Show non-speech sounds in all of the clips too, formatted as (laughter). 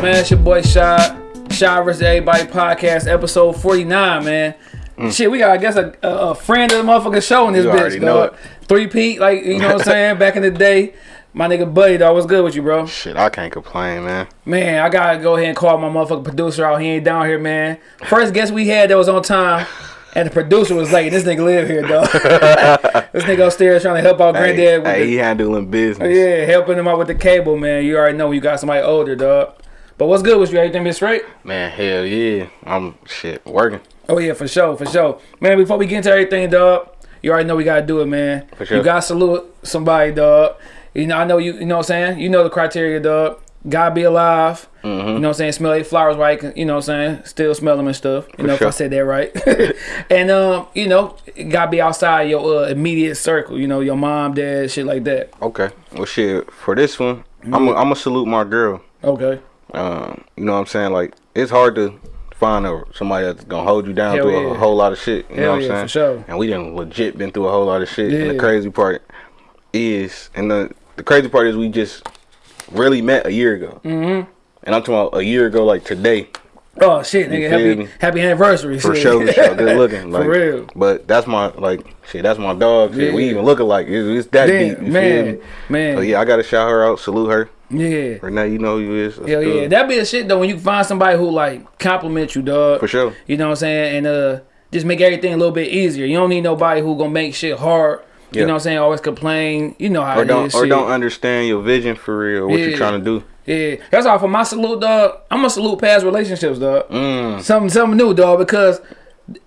up, man? It's your boy Shy. Shy vs. Everybody podcast, episode 49, man. Shit, we got, I guess, a, a, friend of the motherfucking show in this Mm. You bitch, know dog. Three Pete, like, you know what I'm saying? (laughs) Back in the day. My nigga Buddy, dog, what's good with you, bro? Shit, I can't complain, man. Man, I gotta go ahead and call my motherfucking producer out. He ain't down here, man. First guest we had that was on time, and the producer was like, This nigga live here, dog. (laughs) this nigga upstairs trying to help out Hey, granddad with hey, the, he handling business. Yeah, helping him out with the cable, man. You already know you got somebody older, dog. But what's good with you? Everything been straight? Man, hell yeah. I'm shit working. Oh yeah, for sure, for sure. Man, before we get into everything, dog, you already know we gotta do it, man. For sure. You gotta salute somebody, dog. You know, I know you. You know what I'm saying? You know the criteria, dog. Gotta be alive. Mm-hmm. You know what I'm saying? Smell their flowers right. You know what I'm saying? Still smell them and stuff. You know if I sure. said that right. (laughs) (laughs) and um, you know, gotta be outside your uh, immediate circle. You know, your mom, dad, shit like that. Okay. Well, shit, for this one, Mm-hmm. I'm going to salute my girl. Okay. Um, you know what I'm saying? Like, it's hard to find a, somebody that's going to hold you down Hell through yeah. a whole lot of shit. You Hell know what yeah, I'm for saying? sure. And we done legit been through a whole lot of shit. And the crazy part is, and the, the crazy part is we just really met a year ago. Mm-hmm. And I'm talking about a year ago, like today. Oh shit, nigga! Happy happy anniversary. For shit. sure, for sure. Good (laughs) looking. Like, real. But that's my like shit. That's my dog. Shit. We even look alike. It's, it's that Damn, deep. You man, feel me? man. So yeah, I gotta shout her out. Salute her. Yeah. Right now, you know who you is. Hell yeah. That be a shit though when you find somebody who like compliment you, dog. For sure. You know what I'm saying? And uh just make everything a little bit easier. You don't need nobody who gonna make shit hard. You Yeah. know what I'm saying? Always complain. You know how Or it don't is, or shit. don't understand your vision for real. What Yeah. you trying to do? Yeah. That's all for my salute, dog. I'm gonna salute past relationships, dog. Mm. Something something new, dog, because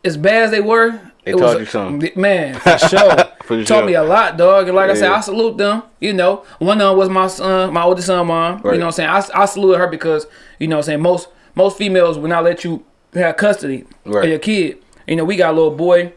as bad as they were, They it taught was- you something. Man, (laughs) for sure. For Taught sure. me a lot, dog. And like I said, I salute them. You know, one of them was my son, my oldest son, mom. You know what I'm saying? I, I salute her because, you know what I'm saying, most most females will not let you have custody Right. of your kid. You know, we got a little boy.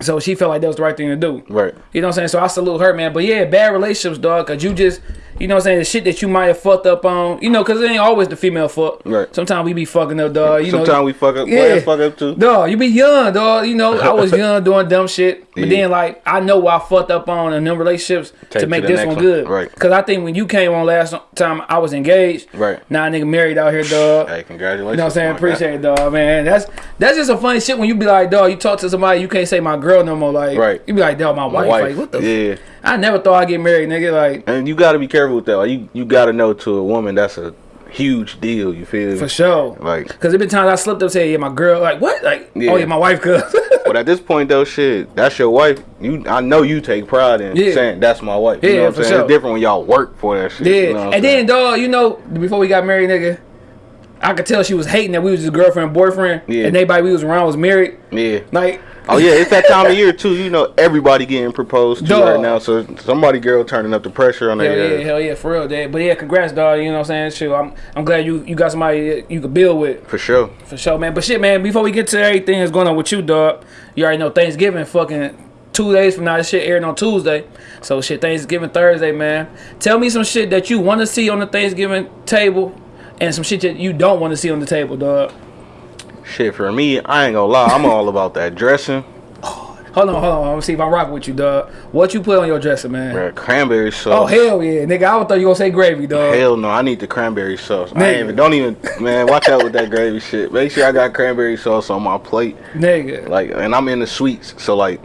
So she felt like that was the right thing to do. Right. You know what I'm saying? So I salute her, man. But yeah, bad relationships, dog. Cause you just, you know what I'm saying, the shit that you might have fucked up on. You know, cause it ain't always the female fuck. Right. Sometimes we be fucking up, dog. You Sometimes know, we fuck up. Yeah. fuck up too. Dog, you be young, dog. You know, I was (laughs) young doing dumb shit. But then, like, I know what I fucked up on in them relationships Take to to make the this one one. good. Right. Because I think when you came on last time, I was engaged. Right. Now, nigga married out here, dog. Hey, congratulations. You know what I'm saying? Oh guy. Appreciate it, dog, man. That's that's just a funny shit when you be like, dog, you talk to somebody, you can't say my girl no more. Like, Right. you be like, dog, my My wife. Like, what the? yeah. I never thought I'd get married, nigga. Like, And you got to be careful with that. Like, you you got to know to a woman that's a huge deal. You feel for sure. Like, Cause there been times I slipped up, say, yeah, my girl. Like, what? Like, oh, Yeah. oh yeah, my wife, cuz. (laughs) but at this point though, shit, that's your wife. You, I know you take pride in Yeah. saying that's my wife. You Yeah, know what for I'm saying? sure. It's different when y'all work for that shit. Yeah, You know and then dog, you know, before we got married, nigga, I could tell she was hating that we was just girlfriend and boyfriend, Yeah. and everybody we was around was married. yeah. Like, Oh yeah, it's that time of year too. You know, everybody getting proposed to Dog. right now. So somebody girl turning up the pressure on hell their yeah, ass. hell yeah, for real, dad. But yeah, congrats, dog. You know what I'm saying? Shit, I'm I'm glad you you got somebody you could build with For sure. for sure, man. But shit, man, before we get to everything that's going on with you, dog, you already know Thanksgiving, fucking. Two days from now, this shit airing on Tuesday. So shit, Thanksgiving Thursday, man. Tell me some shit that you want to see on the Thanksgiving table, and some shit that you don't want to see on the table, dog. Shit for me, I ain't gonna lie. I'm all (laughs) about that dressing. Hold on, hold on. I'm gonna see if I'm rocking with you, dog. What you put on your dresser, man? Bruh, cranberry sauce. Oh hell yeah, nigga! I would thought you gonna say gravy, dog. Hell no, I need the cranberry sauce. I Nigga. ain't even, don't even, man, watch out with that gravy shit. Make sure I got cranberry sauce on my plate. Nigga. Like, and I'm in the sweets, so like,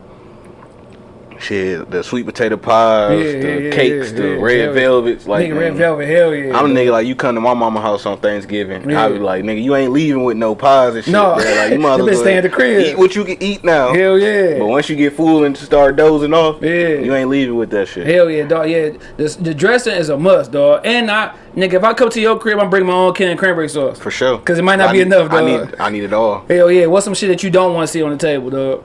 shit, the sweet potato pies, Yeah, the yeah, cakes, yeah, the red yeah. velvets. Like, nigga, red man, velvet, hell yeah. I'm a nigga like you come to my mama house on Thanksgiving. I be like, nigga, you ain't leaving with no pies and shit. No. bruh. like you (laughs) might as been well staying at the crib. Eat what you can eat now. Hell yeah. But once you get full and start dozing off, Yeah. you ain't leaving with that shit. Hell yeah, dog. Yeah, the, the dressing is a must, dog. And I, nigga, if I come to your crib, I'm bring my own can of cranberry sauce. For sure. Cause it might not I be need- enough, I need, I need it all. Hell yeah. What's some shit that you don't want to see on the table, dog?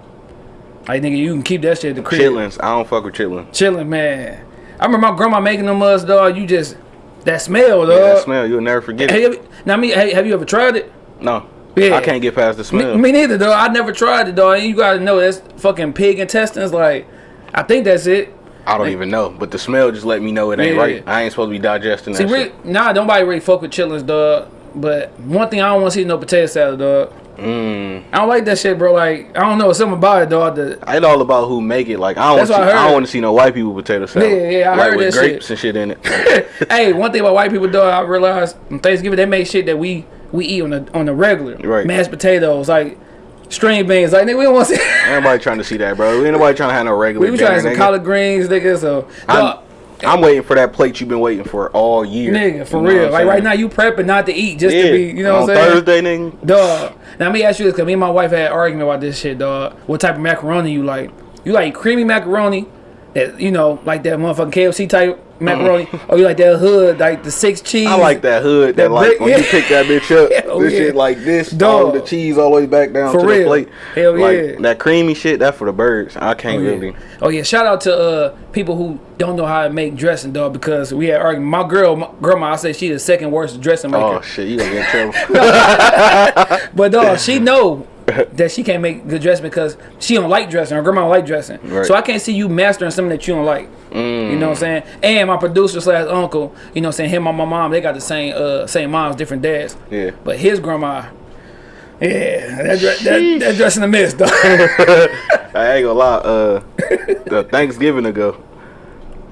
Like nigga, you can keep that shit at the crib. Chitlins. I don't fuck with chitlins. Chilling, man. I remember my grandma making them us, dog. You just that smell, dog. Yeah, that smell, you'll never forget Hey, it. now me, hey, have you ever tried it? No. Yeah. I can't get past the smell. me neither, though. I never tried it, though. And you gotta know that's fucking pig intestines. Like, I think that's it. I don't even know. But the smell just let me know it ain't Yeah. right. I ain't supposed to be digesting See, that really, shit. nah, nobody really fuck with chillins, dog. But one thing I don't want to see no potato salad, dog. Mm. I don't like that shit, bro. Like I don't know something about it, dog. The, It's all about who make it. Like I don't, That's see, I I, don't want to see no white people potato salad. Yeah, yeah, I like heard with that grapes and shit in it. (laughs) hey, one thing about white people, though, I realized on Thanksgiving they make shit that we we eat on the on the regular. Right. Mashed potatoes, like string beans. Like nigga, we don't want to see. Ain't nobody trying to see that, bro. Ain't nobody trying to have no regular. we were trying dinner, some nigga. collard greens, nigga. So, I'm, dog, I'm waiting for that plate you've been waiting for all year. nigga, for You know real. Like right now, you prepping not to eat, just yeah. to be. You know what I'm saying? Thursday, nigga. Dog. Now let me ask you this, cause me and my wife had an argument about this shit, dog. What type of macaroni you like? You like creamy macaroni, that you know, like that motherfucking KFC type macaroni, or you like that hood, like the six cheese? Mm-hmm. I like that hood. That, That like when you pick that bitch up, (laughs) Hell this yeah. shit like this, Dog. the cheese all the way back down For to real. the plate. Hell like, yeah. That creamy shit, that for the birds. I can't Oh yeah. really. oh yeah, shout out to uh people who don't know how to make dressing, dog. Because we had argument. My girl, my grandma, I said she the second worst dressing maker. Oh shit, you gonna get in trouble. (laughs) But dog, she (laughs) know (laughs) that she can't make good dressing because she don't like dressing. Her grandma don't like dressing. Right. So I can't see you mastering something that you don't like. You know what I'm saying? And my producer slash uncle, you know what I'm saying? Him and my mom, they got the same uh same moms, different dads. Yeah. But his grandma, yeah, that, dre- that, that dressing a miss, dog. I ain't gonna lie. Uh, the Thanksgiving ago,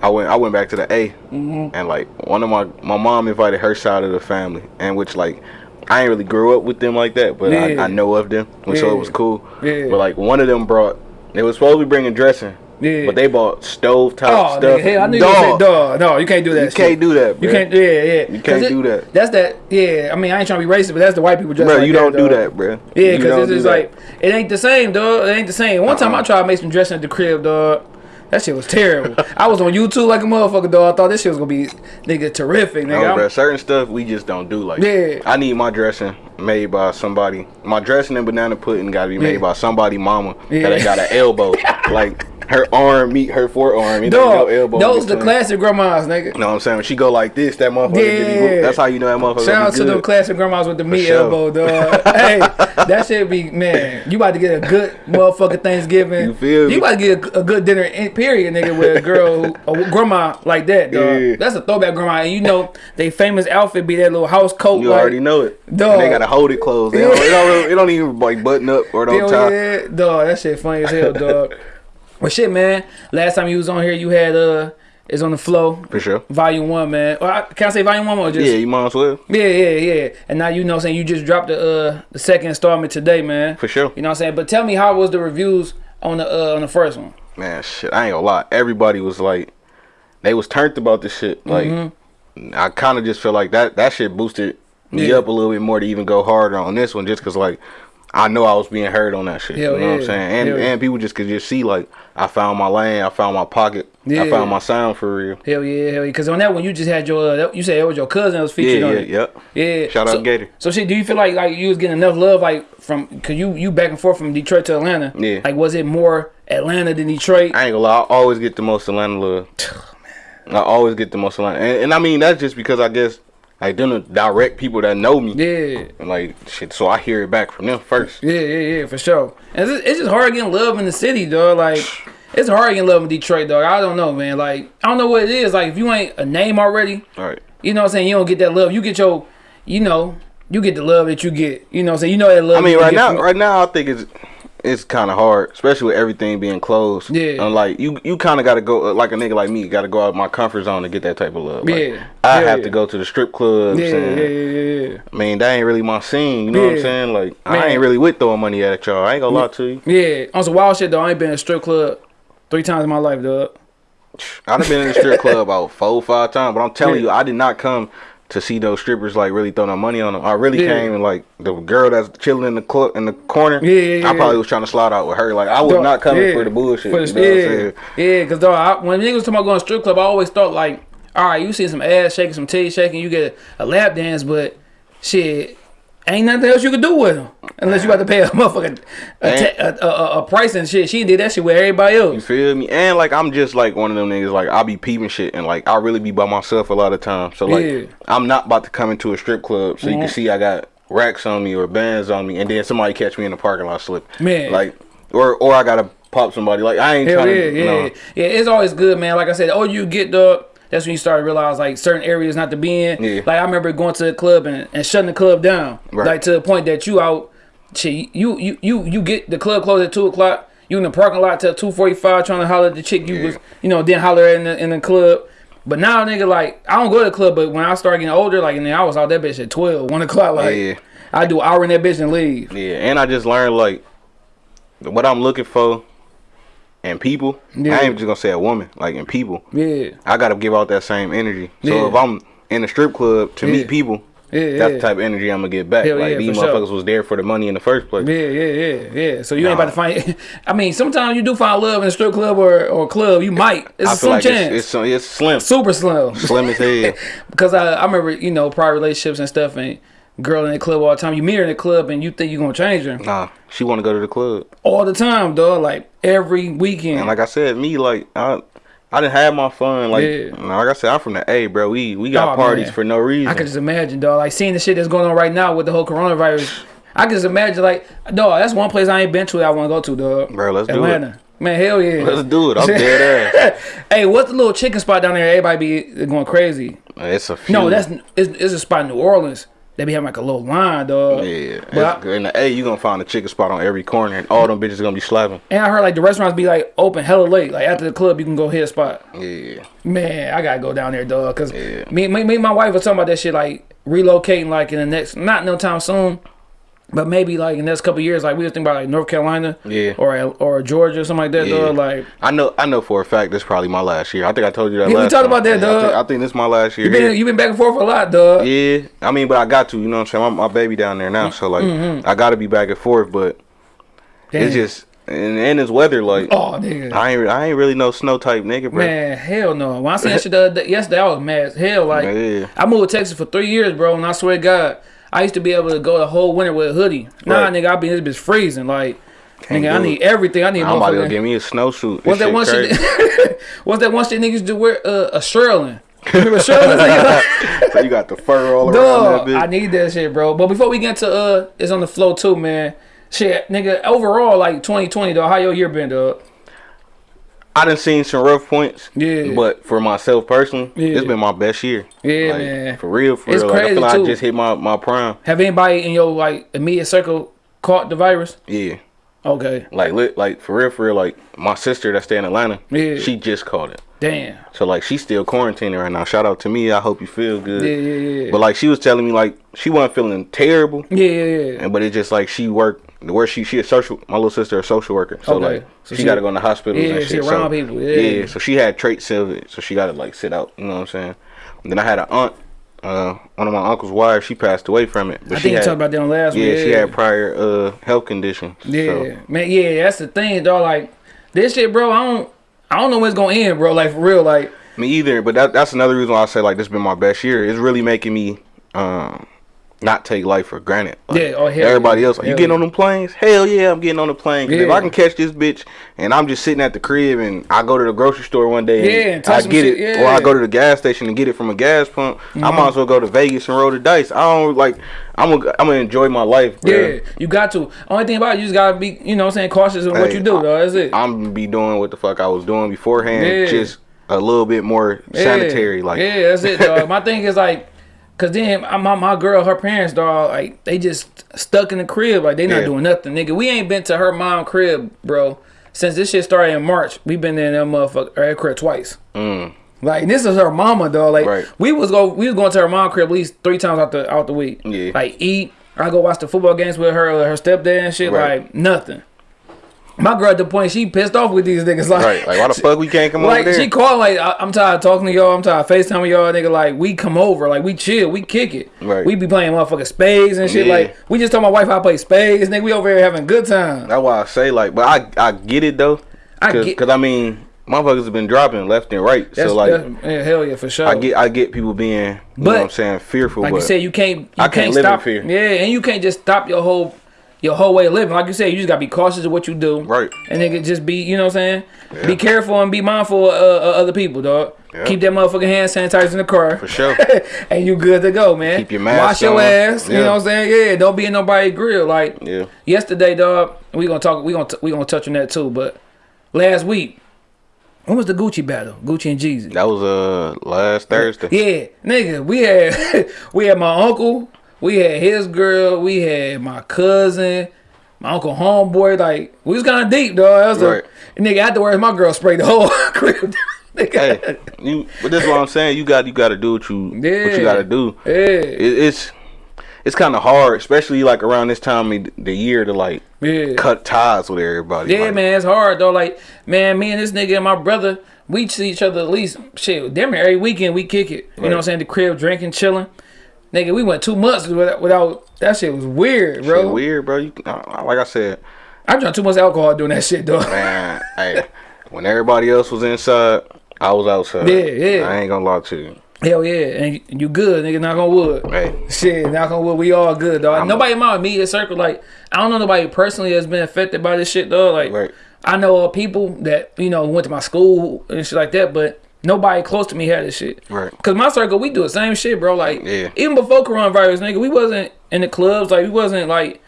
I went. I went back to the A, Mm-hmm. and like one of my my mom invited her side of the family, and which like I ain't really grew up with them like that, but Yeah. I, I know of them, and so it was cool. Yeah. But like one of them brought. They was supposed to be bringing dressing, Yeah. but they bought stove top Oh, stuff. nigga, hell, I knew you say dog. No, you can't do that. You shit. can't do that. You can't. Yeah, yeah. You can't do that. That's that. Yeah. I mean, I ain't trying to be racist, but that's the white people dress Bro, like you that, don't do dog. that, bro. Yeah, because it's just like it ain't the same, dog. It ain't the same. One time I Uh-uh. tried to make some dressing at the crib, dog. That shit was terrible. I was on YouTube like a motherfucker, though. I thought this shit was gonna be nigga terrific, nigga. No, bro, certain stuff we just don't do. Like, Yeah. I need my dressing made by somebody. My dressing and banana pudding got to be made Yeah. by somebody mama Yeah. that got an elbow. (laughs) like her arm meet her forearm. It Dog, no elbow. those the classic grandmas, nigga. You know what I'm saying? When she go like this, that motherfucker. Yeah. That's how you know that motherfucker. Shout out to them classic grandmas with the meat sure. elbow, dog. (laughs) hey, that shit be man. You about to get a good motherfucking Thanksgiving. You feel me? You about to get a, a good dinner, in, period, nigga, with a girl, a grandma like that, dog. Yeah. That's a throwback grandma, and you know they famous outfit be that little house coat. You like, already know it. Dog. And they hold it closed. They don't, it, don't, it don't even like button up or don't tie. yeah, dog. That shit funny as hell, dog. Well, shit, man. Last time you was on here, you had uh, is on the flow. For sure. Volume one, man. Or, I- can I say volume one or just? Yeah, you might as well. Yeah, yeah, yeah. And now you know what I'm saying you just dropped the uh the second installment today, man. For sure. You know what I'm saying? But tell me how was the reviews on the uh on the first one? Man, shit, I ain't gonna lie. Everybody was like, they was turned about this shit. Like, I kind of just feel like that that shit boosted me Yeah. up a little bit more to even go harder on this one, just cause like I know I was being heard on that shit. Hell you know what. I'm saying? And Hell yeah. and people just could just see like I found my lane, I found my pocket, Yeah. I found my sound for real. Hell yeah, hell yeah. Cause on that one you just had your uh, you said it was your cousin that was featured Yeah, on yeah, it. yep. Yeah. Shout out so, Gator. So shit, do you feel like like you was getting enough love like from cause you you back and forth from Detroit to Atlanta? Yeah. Like was it more Atlanta than Detroit? I ain't gonna lie, I always get the most Atlanta love. (sighs) I always get the most Atlanta, and, and I mean that's just because I guess like them the direct people that know me, yeah. and like shit. So I hear it back from them first. Yeah, yeah, yeah, for sure. And it's, it's just hard getting love in the city, dog. Like, (sighs) it's hard getting love in Detroit, dog. I don't know, man. Like, I don't know what it is. Like, if you ain't a name already, All right. you know what I'm saying? You don't get that love. You get your, you know, you get the love that you get. You know what I'm saying? You know that love. I mean, right now, from- right now, I think it's it's kind of hard, especially with everything being closed. Yeah. and like you, you kind of got to go uh, like a nigga like me, got to go out my comfort zone to get that type of love. Like, Yeah. I Yeah, have yeah. to go to the strip clubs. Yeah, and, yeah, yeah, yeah, yeah. I mean, that ain't really my scene. You know what I'm saying? Like, Man. I ain't really with throwing money at y'all. I ain't gonna lie to you. Yeah, on some wild shit though. I ain't been in a strip club three times in my life, dog. I've been in the strip club about four, five times, but I'm telling Yeah. you, I did not come to see those strippers like really throw no money on them. I really Yeah. came and like the girl that's chilling in the club in the corner. Yeah, yeah, yeah, I probably was trying to slide out with her. Like I was Dog, not coming for the bullshit. For you know yeah, yeah, because dog, I, when niggas talking about going to strip club, I always thought like, all right, you see some ass shaking, some titty shaking, you get a, a lap dance, but shit, ain't nothing else you could do with them unless you got to pay a (laughs) motherfucking a, a, a, a price and shit. She did that shit with everybody else. You feel me? And like I'm just like one of them niggas. Like I be peeping shit, and like I really be by myself a lot of times. So like Yeah. Mm-hmm. I'm not about to come into a strip club so you can see I got racks on me or bands on me, and then somebody catch me in the parking lot slip. Man. like or or I gotta pop somebody. Like I ain't Hell trying yeah, to. yeah, no. yeah. It's always good, man. Like I said, oh, you get the. That's when you start to realize like certain areas not to be in. Yeah. Like I remember going to the club and, and shutting the club down, Right. like to the point that you out shit, you you you you get the club closed at two o'clock. You in the parking lot till two forty five trying to holler at the chick you Yeah. was you know then holler at in the in the club. But now nigga like I don't go to the club, but when I start getting older, like and then I was out that bitch at 12, 1 o'clock. Like Yeah. I do an hour in that bitch and leave. Yeah, and I just learned like what I'm looking for in people. Yeah. I ain't just gonna say a woman, like in people. Yeah, I gotta give out that same energy. So Yeah. if I'm in a strip club to Yeah. meet people, yeah, that's the type of energy I'm gonna get back. Hell like these for sure. motherfuckers was there for the money in the first place. Yeah, yeah, yeah, yeah. So you ain't about to find. (laughs) I mean, sometimes you do find love in a strip club or or club. You might. It's I some like chance. it's, it's it's slim, Super slim. slim as hell. (laughs) because I, I remember you know prior relationships and stuff and girl in the club all the time. You meet her in the club and you think you're gonna change her Nah, she want to go to the club, all the time, dog. Like every weekend. and like I said, me like I. I didn't have my fun. Like, Yeah. like I said, I'm from the A, bro. We we got Oh, parties man. for no reason. I can just imagine, dog. Like seeing the shit that's going on right now with the whole coronavirus. I can just imagine, like, dog. That's one place I ain't been to that I want to go to, dog. Bro, let's do it. Man, hell yeah. Let's do it. I'm dead (laughs) ass. hey, what's the little chicken spot down there? Everybody be going crazy. It's a few. No, that's it's, it's a spot in New Orleans. They be having like a little line, dog. yeah. But I- in the A, you gonna find a chicken spot on every corner, and all them bitches gonna be slapping. and I heard like the restaurants be like open hella late. Like after the club, you can go hit a spot. Yeah. Man, I gotta go down there, dog. Cause Yeah. me, me, me, and my wife was talking about that shit, like relocating, like in the next, not no time soon, but maybe like in the next couple years, like we was thinking about like North Carolina, Yeah. or or Georgia or something like that, Yeah. dog. Like I know. I know for a fact this probably my last year. I think I told you that. Yeah, we talked time. about that, Yeah, I think, I think this is my last year. you been you been back and forth a lot, dog. Yeah, I mean, but I got to. You know what I'm saying? My, my baby down there now, so like, Mm-hmm. I got to be back and forth. But Damn. it's just and, and it's weather. Like, oh nigga. I ain't I ain't really no snow type nigga, bro. Man, hell no. When I seen that shit the other day, yesterday, I was mad as hell. Like, (laughs) Yeah. I moved to Texas for three years, bro, and I swear to God, I used to be able to go the whole winter with a hoodie. Nah, Right. nigga, I be in this bitch freezing. Like, Can't nigga, I need it. everything. I need I'm about to go get me a snowsuit. What's that one crazy. shit? (laughs) What's that one shit niggas do? wear? Uh, a shearling. (laughs) Remember shearling? (laughs) so you got the fur all around that bitch. I need that shit, bro. But before we get to uh, it's on the flow too, man. Shit, nigga. Overall, like 2020, dog. How your year been, dog? I done seen some rough points. Yeah. But for myself personally, Yeah. it's been my best year. Yeah, Like, man. For real, for It's real. Like, I feel like. I just hit my, my prime. Have anybody in your like immediate circle caught the virus? Yeah. Okay. Like lit like for real, for real, like my sister that stay in Atlanta, Yeah. she just caught it. Damn. So like she's still quarantining right now. Shout out to me. I hope you feel good. Yeah, yeah, yeah. But like she was telling me like she wasn't feeling terrible. Yeah, yeah, yeah. And but it's just like she worked where she she a social my little sister a social worker. So Okay. like So she, she- got to go in the hospital Yeah, and she around so, people, yeah. So she had traits of it. So she got to like sit out. You know what I'm saying? And then I had an aunt. Uh, one of my uncle's wives, she passed away from it. But I she think you had, talked about that on last yeah, week. Yeah she had prior uh health conditions. Yeah, So, man. Yeah, that's the thing, dog. Like this shit, bro. I don't, I don't know when it's gonna end, bro. Like for real, like Me either, but that that's another reason why I say like this has been my best year. It's really making me um not take life for granted. Like, Yeah, oh, hell everybody yeah. else, like, you getting yeah. on them planes? Hell yeah, I'm getting on the plane. 'Cause if I can catch this bitch and I'm just sitting at the crib and I go to the grocery store one day and, Yeah, I get it, yeah. or I go to the gas station and get it from a gas pump, I might mm-hmm. as well go to Vegas and roll the dice. I don't like. I'm gonna I'm gonna enjoy my life, bro. yeah, you got to. Only thing about it, you just gotta be, you know, what I'm saying cautious in what you do, I- dog. That's it. I'm gonna be doing what the fuck I was doing beforehand, Yeah. just a little bit more Yeah. sanitary. Like, yeah, that's it, dog. (laughs) my thing is like, cause then my my, girl, her parents, dog, like they just stuck in the crib, like they not Yeah. doing nothing, nigga. We ain't been to her mom crib, bro, since this shit started in March. We been in that motherfucker her crib twice. mm, Like this is her mama, dog. Like Right. we was go we was going to her mom crib at least three times out the out the week. Yeah. Like eat, I go watch the football games with her, her stepdad and shit. Right. Like nothing. My girl at the point she pissed off with these niggas. Like, right? Like, why the fuck we can't come over like there? she called like I, I'm tired of talking to y'all. I'm tired of FaceTiming y'all, nigga. Like we come over, like we chill, we kick it. Right. We be playing motherfucking spades and shit. Yeah. Like we just told my wife I play spades, nigga. We over here having a good time. That's why I say like, but I I get it though. I get- 'cause, I mean, motherfuckers have been dropping left and right. That's, so like, yeah, hell yeah, for sure. I get I get people being, you But, know what I'm saying, fearful. like but you said, you can't you I can't, can't live in stop. fear. Yeah, and you can't just stop your whole your whole way of living. Like you said, you just gotta be cautious of what you do. Right. And nigga, just be you know what I'm saying. Be careful and be mindful of uh, uh, other people, dog. Yeah. Keep that motherfucking hand sanitizer in the car. for sure. (laughs) and you good to go, man. Keep your mask Wash your on. ass. You know what I'm saying? Yeah, don't be in nobody's grill. Like yeah. yesterday, dog. We gonna talk. We gonna we gonna touch on that too. But last week, when was the Gucci battle? Gucci and Jeezy. That was uh last Thursday. Yeah, nigga, we had (laughs) we had my uncle, we had his girl, we had my cousin, my uncle homeboy, like we was kind of deep, dog. That was Right. a nigga afterwards. My girl sprayed the whole (laughs) crib. (laughs) hey, you. But that's what I'm saying. You got you got to do what you what you got to do. Yeah, It, it's it's kind of hard, especially like around this time of the year to like yeah. cut ties with everybody. Yeah, like, man, it's hard though. Like, man, me and this nigga and my brother, we see each other at least shit. Damn near every weekend we kick it. You know what I'm saying? The crib, drinking, chilling. Nigga, we went two months without, without that shit was weird, bro. Shit weird, bro. You, uh, like I said, I drank too much alcohol doing that shit, though. man. (laughs) hey, when everybody else was inside, I was outside. Yeah, yeah. I ain't gonna lie to you. Hell yeah, and you, good, nigga. Knock on wood. Hey, Shit, knock on wood. We all good, dog. I'm- nobody in my immediate circle, like, I don't know nobody personally has been affected by this shit, though. Like, Right. I know people that you know went to my school and shit like that, but nobody close to me had this shit. Right. Cause my circle, we do the same shit, bro. Like, Yeah. even before coronavirus, nigga, we wasn't in the clubs. Like, we wasn't like,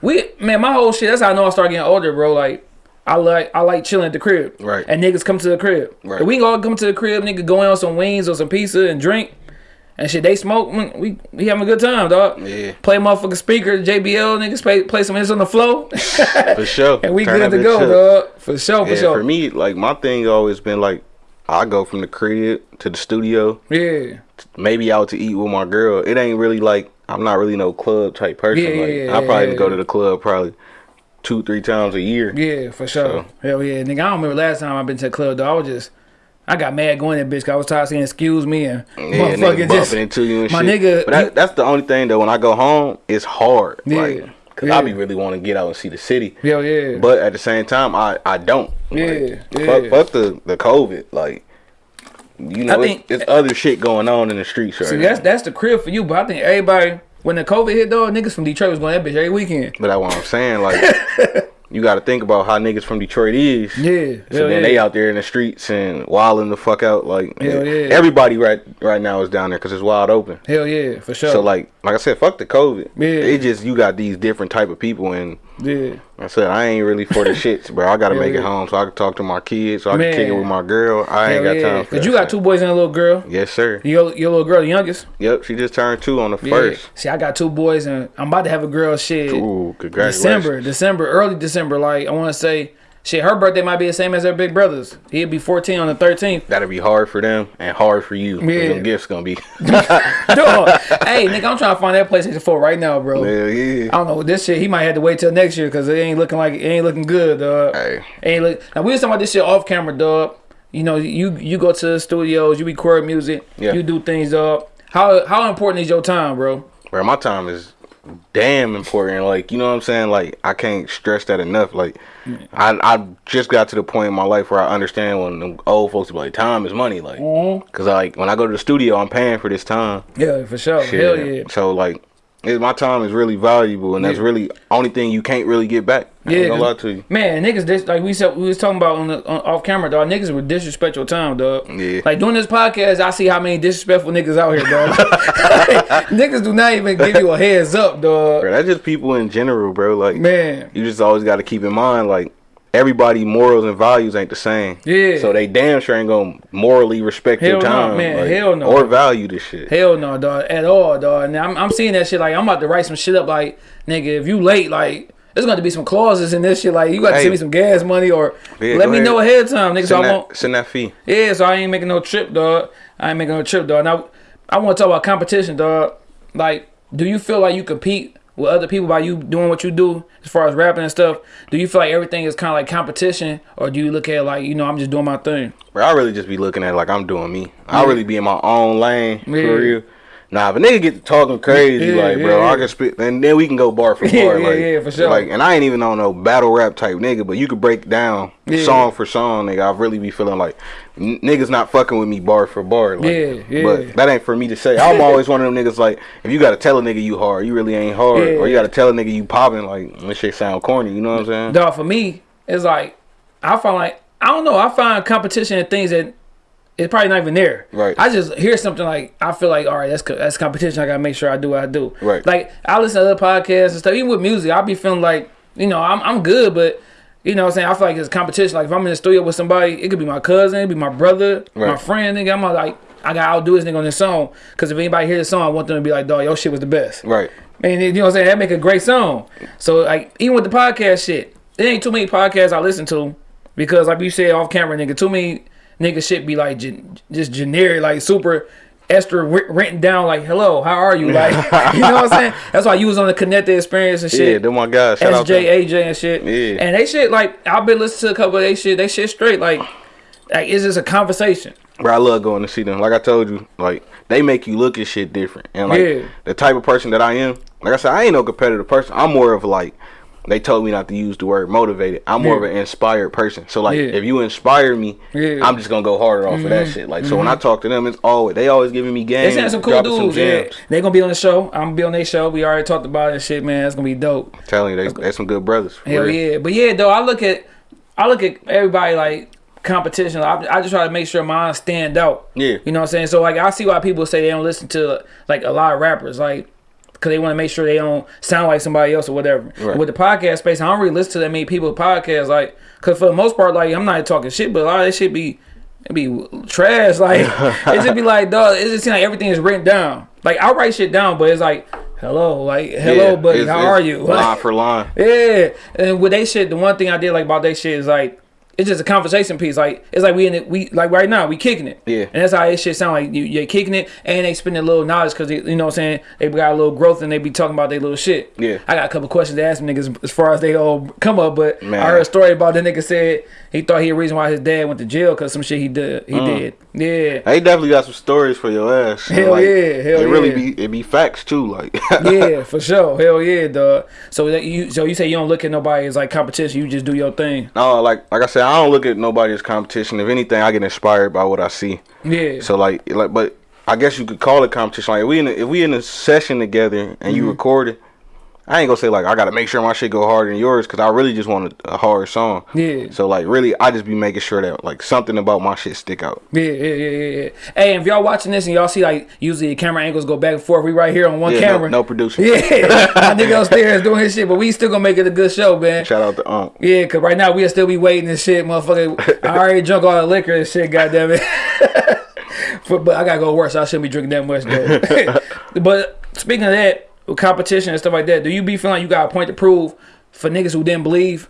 we man, my whole shit. That's how I know I started getting older, bro. Like. I like I like chilling at the crib, Right. And niggas come to the crib. Right. If we all come to the crib, nigga, going on some wings or some pizza and drink, and shit. They smoke. mm, We we having a good time, dog. Yeah. Play motherfucking speaker, JBL, niggas play play some hits on the flow, for sure. (laughs) and we Turn good to go, up. dog. For sure, for Yeah, sure. for me, like my thing always been like, I go from the crib to the studio, yeah, maybe out to eat with my girl. It ain't really like I'm not really no club type person. Yeah, like yeah, I probably yeah, go to the club probably two, three times a year. yeah, for sure. So- Hell yeah, nigga. I don't remember last time I've been to the club, though. I was just. I got mad going that bitch 'cause I was tired of saying excuse me and Yeah, motherfucking just bumping into you and my shit. nigga, but that, that's the only thing though. When I go home, it's hard. Yeah, Like, cause yeah. I be really want to get out and see the city. Hell yeah. But at the same time, I I don't. Yeah, Like, yeah. Fuck, fuck the the COVID. Like, you know, I it's, it's other shit going on in the streets right See, now. that's that's the crib for you, but I think everybody when the COVID hit, though, niggas from Detroit was going that bitch every weekend. But that's what I'm saying. Like, (laughs) you got to think about how niggas from Detroit is. Yeah, So then yeah. they out there in the streets and wilding the fuck out. Like, Hell yeah. everybody right right now is down there because it's wide open. Hell yeah, for sure. So like, like I said, fuck the COVID. Yeah. It just you got these different type of people, and yeah. I said I ain't really for the (laughs) shits, bro. I gotta Hell make it home so I can talk to my kids, so I Man. can kick it with my girl. I ain't got yeah. time for Cause that you got two boys and a little girl. Yes, sir. Your your little girl, the youngest. Yep, she just turned two on the Yeah. first. See, I got two boys and I'm about to have a girl. Shit, Ooh, congratulations. December, December, early December. Like I want to say, shit, her birthday might be the same as her big brother's. He'd be 14 on the 13th. That'll be hard for them and hard for you. Yeah. Yeah. Them gifts gonna be. (laughs) (laughs) Hey, nigga, I'm trying to find that PlayStation 4 right now, bro. Hell yeah. I don't know this shit. He might have to wait till next year because it ain't looking like it ain't looking good, dog. Hey. Ain't look. Now we was talking about this shit off camera, dog. You know, you you go to the studios, you record music, Yeah. you do things, dog. How how important is your time, bro? Bro, my time is damn important. Like, you know what I'm saying? Like, I can't stress that enough. Like, I I just got to the point in my life where I understand when them old folks be like, time is money. Like, Mm-hmm. cause like when I go to the studio, I'm paying for this time. Yeah, for sure. Shit. Hell yeah. So like, it, my time is really valuable, and that's really only thing you can't really get back. I Yeah, ain't gonna lie to you. Man, niggas, dis- like we said, we was talking about on the on, off camera, dog. Niggas would disrespect your time, dog. Yeah. Like doing this podcast, I see how many disrespectful niggas out here, dog. (laughs) niggas do not even give you a heads up, dog. Bro, that's just people in general, bro. Like, Man, you just always got to keep in mind, like, everybody morals and values ain't the same. Yeah. So they damn sure ain't gonna morally respect Hell your no, time, man. like, Hell no. or value this shit. hell no, dog, at all, dog. And I'm I'm seeing that shit. Like I'm about to write some shit up. Like nigga, if you late, like. There's going to be some clauses in this shit. Like, you got to Hey. send me some gas money or Yeah, let me ahead. know ahead of time, nigga. So Send I won't. send that fee. Yeah, so I ain't making no trip, dog. I ain't making no trip, dog. Now, I want to talk about competition, dog. Like, do you feel like you compete with other people by you doing what you do as far as rapping and stuff? Do you feel like everything is kind of like competition, or do you look at it like, you know, I'm just doing my thing? Bro, I really just be looking at it like I'm doing me. I really be in my own lane Yeah. for real. Nah, a nigga get to talking crazy, Yeah, like, bro, yeah, I can spit, and then we can go bar for (laughs) bar. Yeah, yeah, like, yeah, for sure. Like, and I ain't even on no battle rap type nigga, but you could break down Yeah. song for song, nigga. I really be feeling like niggas not fucking with me bar for bar. Like, Yeah, yeah. But that ain't for me to say. I'm always one of them niggas like, if you gotta tell a nigga you hard, you really ain't hard, Yeah. or you gotta tell a nigga you popping, like this shit sound corny. You know what I'm saying? Dog, for me, it's like I find like I don't know. I find competition and things that it's probably not even there. Right. I just hear something like I feel like all right, that's that's competition. I gotta make sure I do what I do. Right. Like I listen to other podcasts and stuff. Even with music, I'll be feeling like you know I'm I'm good, but you know what I'm saying I feel like it's competition. Like if I'm in the studio with somebody, it could be my cousin, it could be my brother, my friend. Nigga, I'm like I gotta outdo this nigga on this song. Cause if anybody hear the song, I want them to be like, dog, your shit was the best. Right. And you know what I'm saying? That make a great song. So like even with the podcast shit, there ain't too many podcasts I listen to because like you said off camera, nigga, too many nigga shit be like gen just generic, like super extra writ- written down like hello, how are you? Like (laughs) (laughs) you know what I'm saying? That's why you was on the connected experience and shit. Yeah, them my guys. Shout out to them. SJ, AJ and shit. Yeah. And they shit like I've been listening to a couple of they shit, they shit straight. Like like it's just a conversation. Bro, I love going to see them. Like I told you, like they make you look at shit different. And like Yeah. the type of person that I am, like I said, I ain't no competitive person. I'm more of like they told me not to use the word motivated. I'm more Yeah. of an inspired person. So like Yeah. if you inspire me, Yeah. Mm-hmm. I'm just gonna go harder off of that shit. Like so when I talk to them, it's always they always giving me games. They sent some cool dudes. yeah. They gonna be on the show. I'm gonna be on their show. We already talked about it and shit, man. It's gonna be dope. telling you, they they some good brothers. Hell real. yeah. But yeah, though, I look at I look at everybody like competition. I, I just try to make sure mine stand out. Yeah. You know what I'm saying? So like I see why people say they don't listen to like a lot of rappers, like because they want to make sure they don't sound like somebody else or whatever. Right. With the podcast space, I don't really listen to that many people podcasts, like because for the most part, like I'm not talking shit, but a lot of that shit be it be trash. (laughs) Like it just be like, dog. It just seem like everything is written down. Like I write shit down, but it's like, hello, like hello, Yeah, buddy, it's- how it's are you? (laughs) Line for line. Yeah, and with they shit, the one thing I did like about they shit is like it's just a conversation piece. Like it's like we in it, we like right now we kicking it. Yeah. and that's how it shit sound like you you're kicking it, and they spending a little knowledge because you know what I'm saying they got a little growth and they be talking about their little shit. Yeah. I got a couple questions to ask them niggas as far as they all come up, but Man. I heard a story about the nigga said he thought he the reason why his dad went to jail because some shit he did he Mm. did. Yeah. They definitely got some stories for your ass. Hell Like, yeah, hell it really yeah. be it be facts too. Like (laughs) yeah, for sure. Hell yeah, dog. So that you so you say you don't look at nobody as like competition, you just do your thing. No, like like I said, I don't look at nobody as competition. If anything, I get inspired by what I see. Yeah. So like like, but I guess you could call it competition. Like if we in a, if we in a session together and Mm-hmm. you record it, I ain't gonna say like I gotta make sure my shit go harder than yours because I really just want a, a hard song. Yeah. So like really, I just be making sure that like something about my shit stick out. Yeah, yeah, yeah, yeah, yeah. Hey, if y'all watching this and y'all see like usually the camera angles go back and forth, we right here on one Yeah, camera. no, no producer. Yeah, (laughs) my nigga upstairs doing his shit, but we still gonna make it a good show, man. Shout out to Unc. Yeah, cause right now we'll still be waiting and shit, motherfucker. I already drunk all the liquor and shit, goddamn it. (laughs) but, but I gotta go work, so I shouldn't be drinking that much (laughs) but speaking of that, with competition and stuff like that, do you be feeling like you got a point to prove for niggas who didn't believe?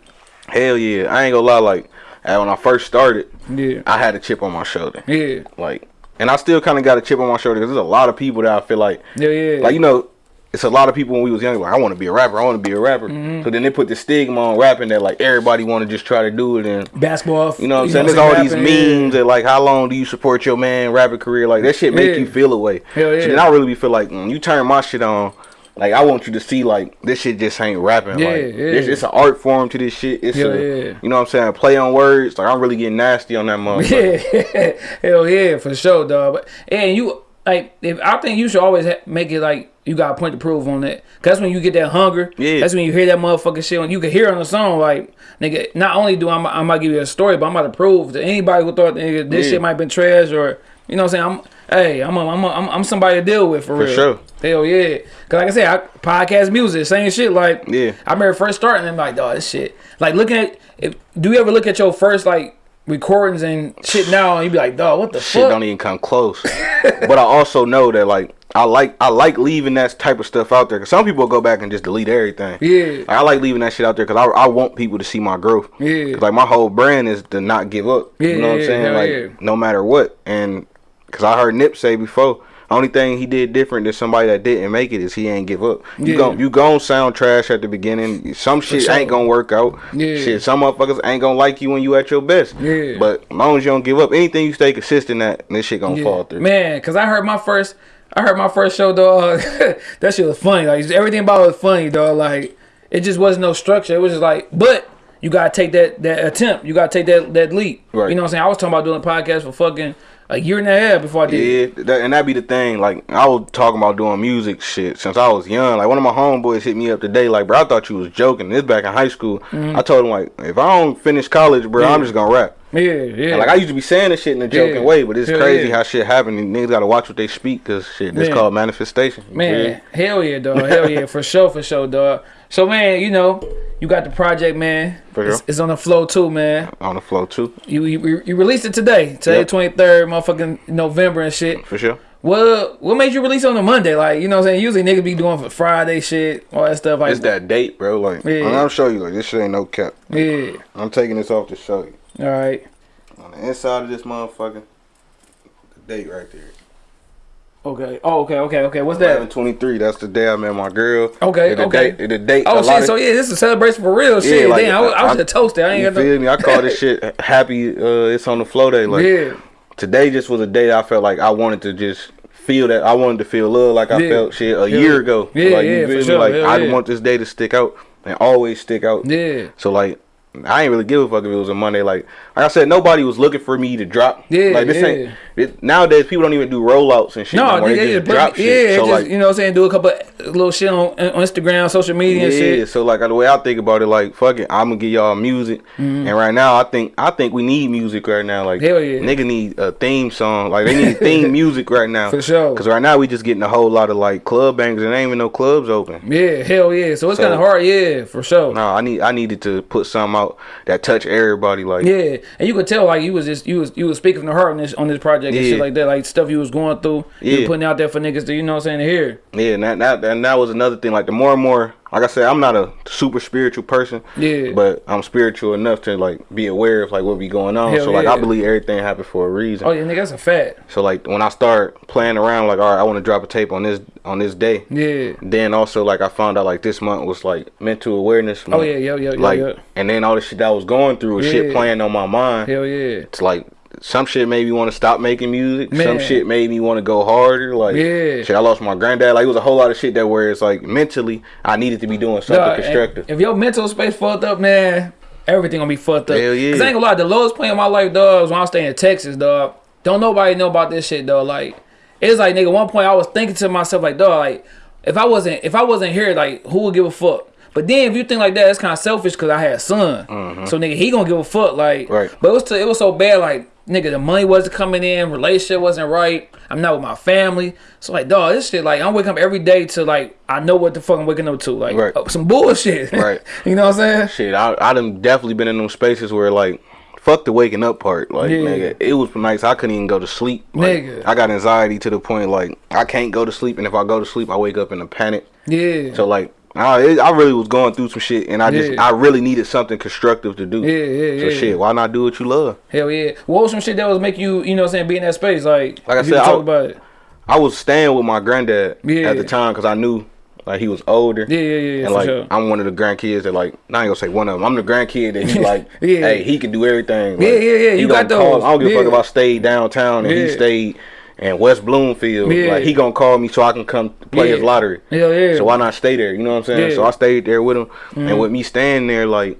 Hell yeah, I ain't gonna lie. Like when I first started, Yeah. I had a chip on my shoulder. Yeah. Like, and I still kind of got a chip on my shoulder because there's a lot of people that I feel like Yeah, yeah. like you know it's a lot of people when we was young like I want to be a rapper I want to be a rapper Mm-hmm. so then they put the stigma on rapping that like everybody want to just try to do it and basketball. you know what I'm saying there's all these memes that like how long do you support your man rapper career like that shit make Yeah. you feel away Hell yeah. so then I really be feel like when you turn my shit on like I want you to see like this shit just ain't rapping Yeah, like yeah. this, it's an art form to this shit it's Hell a, yeah. you know what I'm saying play on words like I'm really getting nasty on that (laughs) motherfucker Yeah, (laughs) hell yeah, for sure, dog. But and you like, if I think you should always ha- make it like you got a point to prove on that. Cause that's when you get that hunger. Yeah. That's when you hear that motherfucking shit. When you can hear on the song, like nigga. Not only do I, I might give you a story, but I'm about to prove to anybody who thought nigga, this Yeah. shit might have been trash or you know what I'm saying. I'm hey, I'm a, I'm a, I'm, I'm somebody to deal with for, For real. sure. Hell yeah. Cause like I said, I, podcast music, same shit. Like Yeah. I remember first starting, I'm like, dog, this shit. Like looking at, if, do you ever look at your first like recordings and shit now, and you be like, dog, what the shit fuck? don't even come close. (laughs) but I also know that like I like I like leaving that type of stuff out there because some people go back and just delete everything. Yeah. Like, I like leaving that shit out there because I, I want people to see my growth. Yeah. like my whole brand is to not give up. Yeah, you know what yeah, I'm saying? hell like yeah. no matter what. And because I heard Nip say before. Only thing he did different than somebody that didn't make it is he ain't give up. You Yeah. gon' you gon' sound trash at the beginning. Some shit sure. ain't gonna work out. Yeah. Shit, some motherfuckers ain't gonna like you when you at your best. Yeah. But as long as you don't give up, anything you stay consistent at, this shit gonna Yeah. fall through. Man, cause I heard my first, I heard my first show, dog. (laughs) that shit was funny. Like everything about it was funny, dog. Like it just wasn't no structure. It was just like, but you gotta take that that attempt. You gotta take that that leap. Right. You know what I'm saying? I was talking about doing a podcast for fucking a year and a half before I did. Yeah, that, and that be the thing. Like I was talking about doing music shit since I was young. Like one of my homeboys hit me up today. Like, bro, I thought you was joking. This back in high school. I told him like, if I don't finish college, bro, I'm Mm-hmm. Just gonna rap. Yeah, yeah. And, like I used to be saying this shit in a joking Yeah. way, but it's Hell crazy yeah. how shit happen. And niggas gotta watch what they speak, cause shit, It's called manifestation. Man, Yeah. hell yeah, dog. Hell yeah, for sure, for sure, dog. So man, you know, you got the project, man. For It's, it's on the flow too, man. On the flow too, You you, you released it today, today Yep. twenty third, motherfucking November and shit. for sure. What what made you release on a Monday? Like you know what I'm saying? Usually niggas be doing for Friday shit, all that stuff. Like It's that date, bro. Like Yeah. I'm show you. Like this shit ain't no cap. yeah. I'm taking this off to show you. All right. On the inside of this motherfucker, the date right there. Okay. Oh, okay. Okay. Okay. What's that? 1123. That's the day I met my girl. Okay, And the okay. Date, the date. Oh shit! of- So yeah, this is a celebration for real shit. like, Damn, I, was- I was I- just toasted. I You ain't got feel no. me? I call this (laughs) shit happy. Uh, it's on the flow day. Like yeah. today, just was a day that I felt like I wanted to just feel that I wanted to feel love like I Yeah. felt shit a Yeah. year ago. Yeah, like, yeah, you for me? sure. Like I yeah. want this day to stick out and always stick out. Yeah. So like. I ain't really give a fuck if it was a Monday. Like, like I said, nobody was looking for me to drop. Yeah, like this yeah. ain't. It, nowadays, people don't even do rollouts and shit. No, no nigga, They just drop yeah, shit. So just like, you know what I'm saying, do a couple little shit on, on Instagram, social media and yeah, shit. so like the way I think about it, like fuck it, I'm gonna give y'all music. Mm-hmm. And right now, I think I think we need music right now. Like. Hell yeah. nigga need a theme song. Like they need theme (laughs) music right now. For sure. Cause right now we just getting a whole lot of like club bangers and ain't even no clubs open. Yeah, hell yeah. So it's So- kind of hard, yeah, for sure. No, I need I needed to put something out that touch everybody. Like Yeah, and you could tell like you was just you was you was speaking to her on this on this project and shit Yeah. like that, like stuff you was going through. You Yeah. were putting out there for niggas to you know what I'm saying here. yeah, and that, that and that was another thing. Like the more and more, like I said, I'm not a super spiritual person. Yeah. But I'm spiritual enough to like be aware of like what be going on. Hell so like yeah. I believe everything happened for a reason. Oh yeah, nigga, that's a fact. So like when I start playing around, like all right, I want to drop a tape on this on this day. Yeah. Then also like I found out like this month was like mental awareness. Oh, month. Oh yeah, yeah, yeah, yeah, Like yeah. and then all the shit that I was going through was shit playing on my mind. Hell yeah. It's like some shit made me want to stop making music. Some shit made me want to go harder. Like Yeah. shit, I lost my granddad. Like it was a whole lot of shit that where it's like mentally I needed to be doing something Dog, constructive. If your mental space fucked up, man, everything gonna be fucked up. Hell yeah. Cause I ain't gonna lie, the lowest point of my life, dog, was when I was staying in Texas, dog. Don't nobody know about this shit, dog. Like, it's like, nigga, one point I was thinking to myself, like, dog, like, if I wasn't, if I wasn't here, like, who would give a fuck? But then if you think like that, it's kind of selfish because I had a son. Mm-hmm. So nigga, he gonna give a fuck, like. Right. But it was to, it was so bad, like nigga, the money wasn't coming in, relationship wasn't right. I'm not with my family, so like, dog, this shit, like, I'm waking up every day to like, I know what the fuck I'm waking up to, like, Right. uh, some bullshit. (laughs) Right. you know what I'm saying? Shit, I I done definitely been in them spaces where like fuck the waking up part. Like Yeah. nigga, it was nights I couldn't even go to sleep. Like, Nigga. I got anxiety to the point like I can't go to sleep, and if I go to sleep, I wake up in a panic. Yeah. So like. I, it, I really was going through some shit, and I just Yeah. I really needed something constructive to do. Yeah, yeah, So yeah. shit, why not do what you love? Hell yeah. What was some shit that was make you, you know what I'm saying, be in that space? Like, Like I said, I- talk about it. I was staying with my granddad Yeah. at the time because I knew like he was older. Yeah, yeah, yeah, And like sure. I'm one of the grandkids that like I ain't gonna say one of them. I'm the grandkid that he (laughs) like, Yeah. hey, he can do everything. Yeah, Like, yeah, yeah, he you got call- I don't give a fuck if I stayed downtown and he stayed in West Bloomfield. Yeah. Like he gonna call me so I can come play his lottery. Hell yeah. So why not stay there? You know what I'm saying? Yeah. Mm-hmm. So I stayed there with him, and with me staying there, like,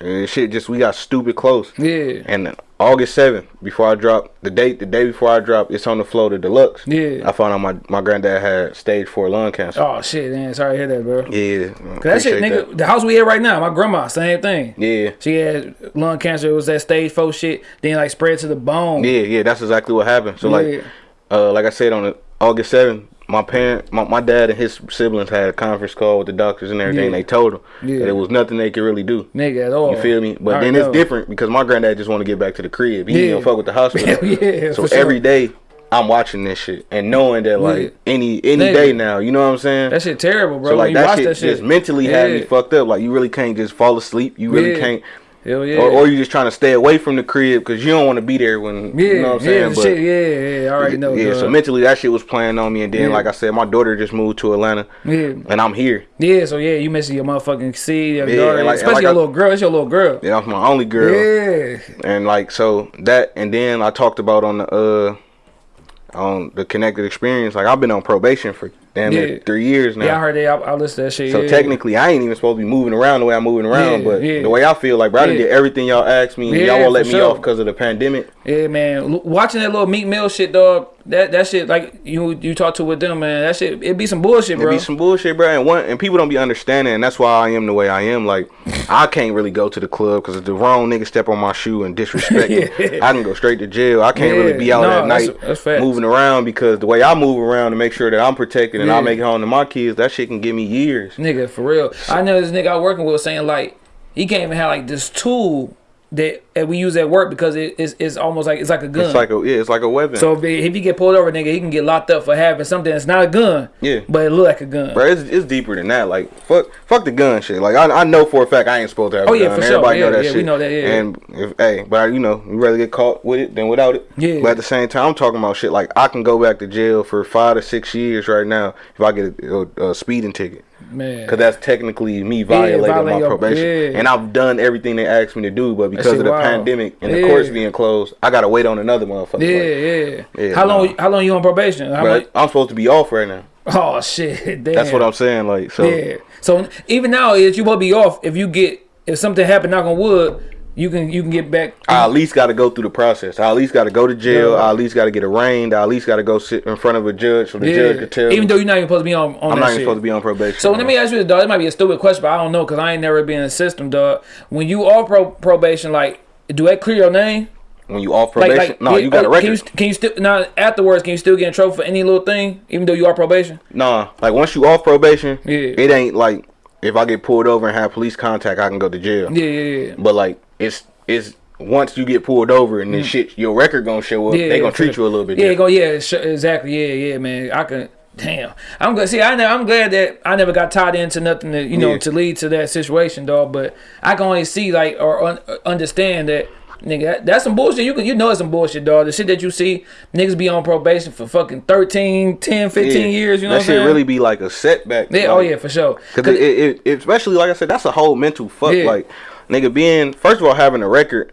and shit, just we got stupid close. Yeah. And August 7th, before I drop the date, the day before I drop, it's on the flow to deluxe. Yeah. I found out my, my granddad had stage four lung cancer. Oh shit, man. Sorry to hear that, bro. Yeah. Cause that shit, nigga, that. the house we at right now, my grandma, same thing. Yeah. She had lung cancer. It was that stage four shit. Then like spread to the bone. Yeah, yeah, that's exactly what happened. So Yeah. like uh like I said on August 7th, my parent my, my dad and his siblings had a conference call with the doctors and everything. Yeah. They told them Yeah. that it was nothing they could really do. Nigga at all. You feel me? But I then know. it's different because my granddad just want to get back to the crib. He Yeah. gonna fuck with the hospital. (laughs) Yeah, So sure. every day I'm watching this shit and knowing that like Yeah. any any Nigga. day now, you know what I'm saying? That shit terrible, bro. so like that shit, that shit, just mentally had me fucked up. Like you really can't just fall asleep. You really Yeah. can't, Hell yeah. or, or you just trying to stay away from the crib because you don't want to be there when yeah, you know what I'm yeah, saying. But shit, yeah, yeah. I already know. yeah, so mentally that shit was playing on me, and then Yeah. like I said, my daughter just moved to Atlanta, yeah, and I'm here. yeah. So yeah, you missing your motherfucking seed, your Yeah, daughter, and like- and especially like your I- little girl. It's your little girl. Yeah, that's my only girl. Yeah, And like so that and then I talked about on the uh on the connected experience, like I've been on probation for damn near three years now. yeah. I heard that. I, I listened to that shit. so yeah. technically I ain't even supposed to be moving around the way I'm moving around, Yeah, but yeah. the way I feel like bro, I Yeah. did everything y'all asked me and y'all won't let me sure. off because of the pandemic. Yeah, man. Watching that little Meek Mill shit, dog. that that shit like you you talk to with them, man. That shit it be some bullshit, bro. It be some bullshit, bro, and one and people don't be understanding, and that's why I am the way I am. Like, (laughs) I can't really go to the club because if the wrong nigga step on my shoe and disrespect me, (laughs) Yeah. I can go straight to jail. I can't Yeah, really be out no, at night that's facts. moving around because the way I move around to make sure that I'm protected and Yeah. I make it home to my kids, that shit can give me years. Nigga, for real. I know this nigga I working with was saying like he can't even have like this tool that, that we use at work because it is it's almost like it's like a gun. It's like a yeah, it's like a weapon. so if, if he get pulled over, nigga, he can get locked up for having something that's not a gun. Yeah. But it look like a gun. Bro, it's, it's deeper than that. Like fuck, fuck the gun shit. Like I, I know for a fact I ain't supposed to have. Oh, a yeah, gun. for sure. Everybody Yeah, know that yeah, shit. we know that, yeah. And if hey, but you know, you rather get caught with it than without it. Yeah. But at the same time, I'm talking about shit like I can go back to jail for five to six years right now if I get a, a, a speeding ticket. Man. Cause that's technically me violating violate my your- probation, yeah. and I've done everything they asked me to do. But because of the wild. pandemic and the Yeah. courts being closed, I gotta wait on another motherfucker. Yeah, Like, yeah. Yeah, How long? nah. How long you on probation? Much? I'm supposed to be off right now. Oh shit! (laughs) Damn. That's what I'm saying. Like so. Yeah. So even now, is you will be off if you get if something happen. Knock on wood. You can you can get back. I at least got to go through the process. I at least got to go to jail. Yeah. I at least got to get arraigned. I at least got to go sit in front of a judge so the judge could tell. Even though you're not even supposed to be on on I'm that not shit. even supposed to be on probation. So let me ask you this, dog. It might be a stupid question, but I don't know because I ain't never been in the system, dog. When you off pro- probation, like, do that clear your name? when you off probation, like, no, you got a oh, record. Can you, oh, can you still now afterwards? Can you still get in trouble for any little thing, even though you are probation? Nah, like once you off probation, Yeah. it ain't like if I get pulled over and have police contact, I can go to jail. Yeah, yeah, yeah. But like it's it's once you get pulled over and then shit, your record gonna show up. Mm. Yeah, they gonna treat sure. you a little bit. Yeah, go. Yeah, exactly. Yeah, yeah, man. I can. Damn, I'm good. See, I I'm glad that I never got tied into nothing that you know Yeah. to lead to that situation, dog. But I can only see like or un- understand that. Nigga, that's some bullshit. You can, you know it's some bullshit, dog. The shit that you see, niggas be on probation for fucking 13, 10, 15 Yeah. years. You know that shit saying? really be like a setback. Yeah, oh like, oh yeah, for sure. Cause it, it, it, especially like I said, that's a whole mental fuck. Yeah. Like, nigga, being first of all having a record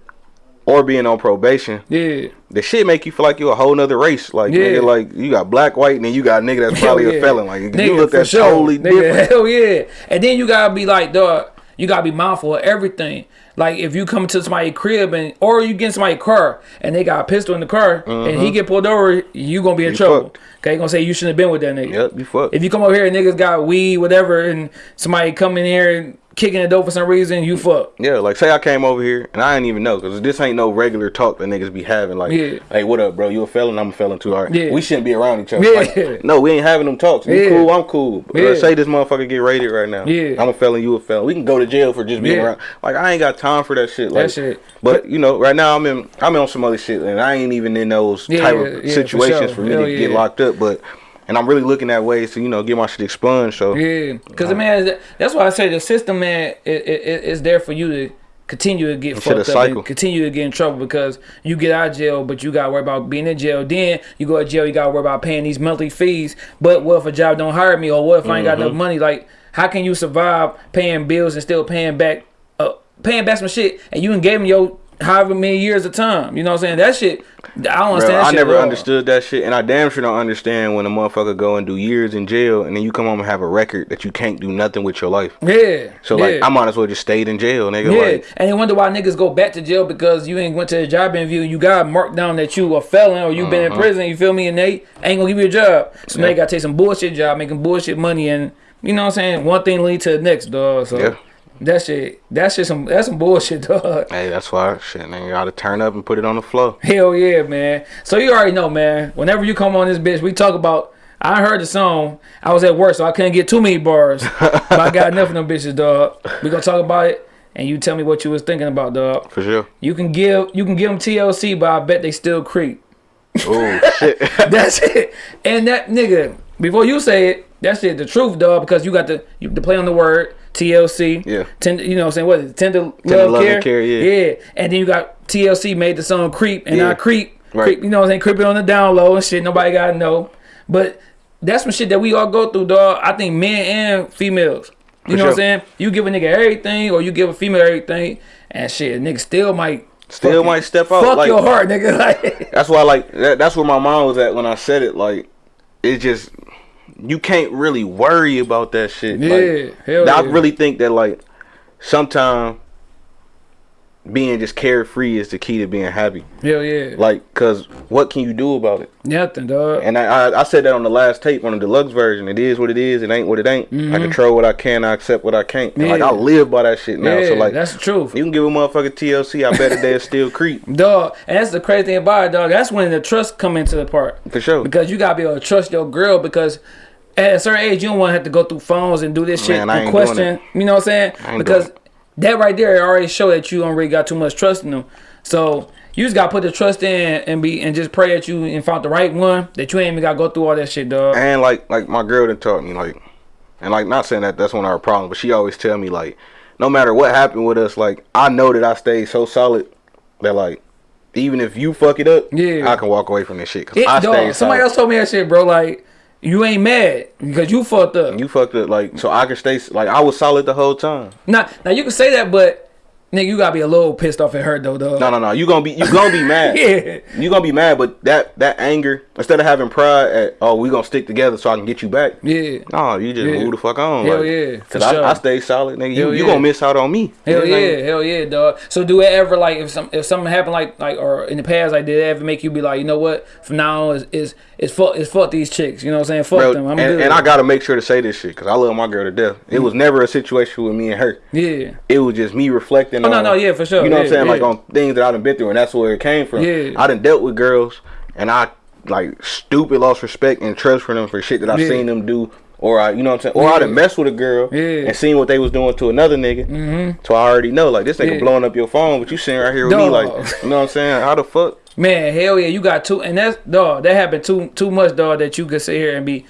or being on probation, yeah, the shit make you feel like you a whole nother race. Like, Yeah. nigga, like you got black, white, and then you got a nigga that's probably Hell a yeah. felon. Like, you look for at sure. totally Nigga, (laughs) different. Hell yeah. And then you gotta be like, dog, you gotta be mindful of everything. Like if you come to somebody's crib and or you get in somebody's car and they got a pistol in the car and he get pulled over, you gonna be in Mm-hmm. You trouble. fucked. Okay, gonna say you shouldn't have been with that nigga. Yep, you fucked. If you come over here and niggas got weed, whatever, and somebody come in here and kicking the door for some reason, you fuck. Yeah, like say I came over here and I didn't even know because this ain't no regular talk that niggas be having. Like, Yeah. hey, what up, bro? You a felon? I'm a felon too. All right. Yeah. We shouldn't be around each other. Yeah. Like, no, we ain't having them talks. You Yeah. cool? I'm cool. Uh, say this motherfucker get raided right now. Yeah. I'm a felon. You a felon. We can go to jail for just being Yeah. around. Like I ain't got time for that shit. Like, That shit. But you know, right now I'm in I'm on some other shit, and I ain't even in those Yeah, type of yeah, for situations sure. for, me Hell to get locked up. But and I'm really looking at ways to you know get my shit expunged. So Yeah, because man, that- that's why I say the system, man, it, it, it- it's there for you to continue to get fucked up cycle. and continue to get in trouble because you get out of jail, but you got to worry about being in jail. Then you go to jail, you got to worry about paying these monthly fees. But what if a job don't hire me, or what if I ain't got Mm-hmm. enough money? Like, how can you survive paying bills and still paying back, uh, paying back some shit, and you ain't gave me your however many years of time? You know what I'm saying? That shit, I don't Bro, understand. that I never understood that shit, and I damn sure don't understand when a motherfucker go and do years in jail, and then you come home and have a record that you can't do nothing with your life. Yeah. So yeah. like, I might as well just stayed in jail, nigga. Yeah, Like, and they wonder why niggas go back to jail because you ain't went to a job interview. You got marked down that you a felon or you been Uh-huh. in prison. You feel me? And they ain't gonna give you a job. So now you gotta take some bullshit job, making bullshit money, and you know what I'm saying. One thing lead to the next, dog. So Yeah. That shit, that shit, some that's some bullshit, (laughs) dog. hey, that's why shit, man. You gotta turn up and put it on the floor. Hell yeah, man. So you already know, man. Whenever you come on this bitch, we talk about. I heard the song. I was at work, so I couldn't get too many bars. (laughs) but I got enough of them bitches, dog. We gonna talk about it, and you tell me what you was thinking about, dog. For sure. You can give you can give them TLC, but I bet they still creep. Oh (laughs) shit. That's it. And that nigga, before you say it, that's it. The truth, dog, because you got to you to play on the word TLC. Yeah. Tender, you know, what I'm saying what is it? Tender, Tender love, love care. and care, yeah. Yeah. And then you got TLC made the song creep, and Yeah. I creep. Right. Creep, you know, what I'm saying creeping on the down low and shit. Nobody gotta know, but that's some shit that we all go through, dog. I think men and females. You For know what I'm saying? You give a nigga everything, or you give a female everything, and shit, a nigga still might. Still might step out. Fuck like, your heart, nigga. (laughs) Like, That's why, like, that, that's where my mind was at when I said it. Like, it just you can't really worry about that shit. Yeah, like, hell I yeah. really think that like sometimes being just carefree is the key to being happy. Hell yeah. Like, cause what can you do about it? Nothing, dog. And I, I, I said that on the last tape on the deluxe version. It is what it is. It ain't what it ain't. I control what I can. I accept what I can't. And, Like Mm-hmm. I live by that shit now. yeah, so like, that's the truth. you can give a motherfucker TLC. I bet that they'll still creep (laughs) Dog, and that's the crazy thing about it, dog. That's when the trust come into the part. for sure. Because you gotta be able to trust your girl because at a certain age you don't wanna have to go through phones and do this shit Man, I and ain't doing question. You know what I'm saying? Because that right there already show that you don't really got too much trust in them. So you just gotta put the trust in and be and just pray that you and found the right one that you ain't even gotta go through all that shit, dog. And like like my girl done taught me like, and like not saying that that's one of our problems, but she always tell me like, no matter what happened with us, like I know that I stayed so solid that like, even if you fuck it up, Yeah. I can walk away from this shit because I dog, stayed somebody solid. else told me that shit, bro. Like you ain't mad because you fucked up. You fucked up like so I can stay like I was solid the whole time. Now, now you can say that, but nigga, you gotta be a little pissed off at her though, dog. No, no, no. You gonna be you gonna be (laughs) mad. Yeah. You gonna be mad, but that that anger instead of having pride at oh we gonna stick together so I can get you back. Yeah. No, you just Yeah. move the fuck on. Hell like, yeah, Cause I, sure. I stay solid, nigga. You, Hell you yeah. gonna miss out on me. Hell You know what I'm saying? yeah, hell yeah, dog. So do it ever like if some if something happened like like or in the past like did it ever make you be like you know what from now on is is is fuck is fuck these chicks you know what I'm saying fuck Bro, them I'm and, good and I gotta make sure to say this shit because I love my girl to death. It was never a situation with me and her. yeah It was just me reflecting. Oh, no, on, no, yeah, for sure. You know what I'm Yeah, saying? Like on things that I've been through, and that's where it came from. Yeah. I done dealt with girls, and I like stupid lost respect and trust for them for shit that I Yeah. seen them do. Or I, you know what I'm saying? Or I done messed with a girl Yeah. and seen what they was doing to another nigga. Mm-hmm. So I already know, like this nigga Yeah. blowing up your phone, but you sitting right here with me, like, you know what I'm saying? How the fuck? man hell yeah you got two and that's dog that happened too too much dog that you could sit here and be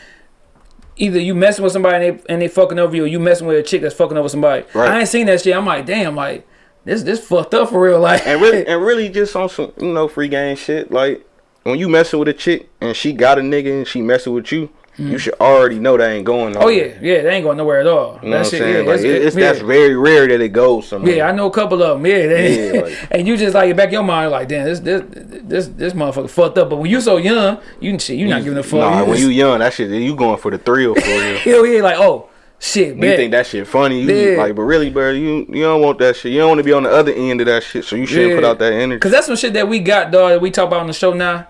either you messing with somebody and they, and they fucking over you or you messing with a chick that's fucking over somebody Right. I ain't seen that shit I'm like damn like this this fucked up for real like and really (laughs) and really just on some you know free game shit like when you messing with a chick and she got a nigga and she messing with you you hmm. should already know that ain't going oh yeah yeah they ain't going nowhere at all you know what that I'm shit saying yeah like that's- it- it's yeah. that's very rare that it goes somewhere Yeah, I know a couple of them. Yeah, they, Yeah, (laughs) like- and you just like back in your mind like, damn, this this this this motherfucker fucked up. But when you so young, you shit, you not giving a fuck. nah you when just- you young that shit you going for the thrill for (laughs) real hell yeah, like oh shit, you think that shit funny you Yeah. like but really bro you you don't want that shit you don't want to be on the other end of that shit so you shouldn't put out that energy Cause that's some shit that we got, dog. That we talk about on the show now.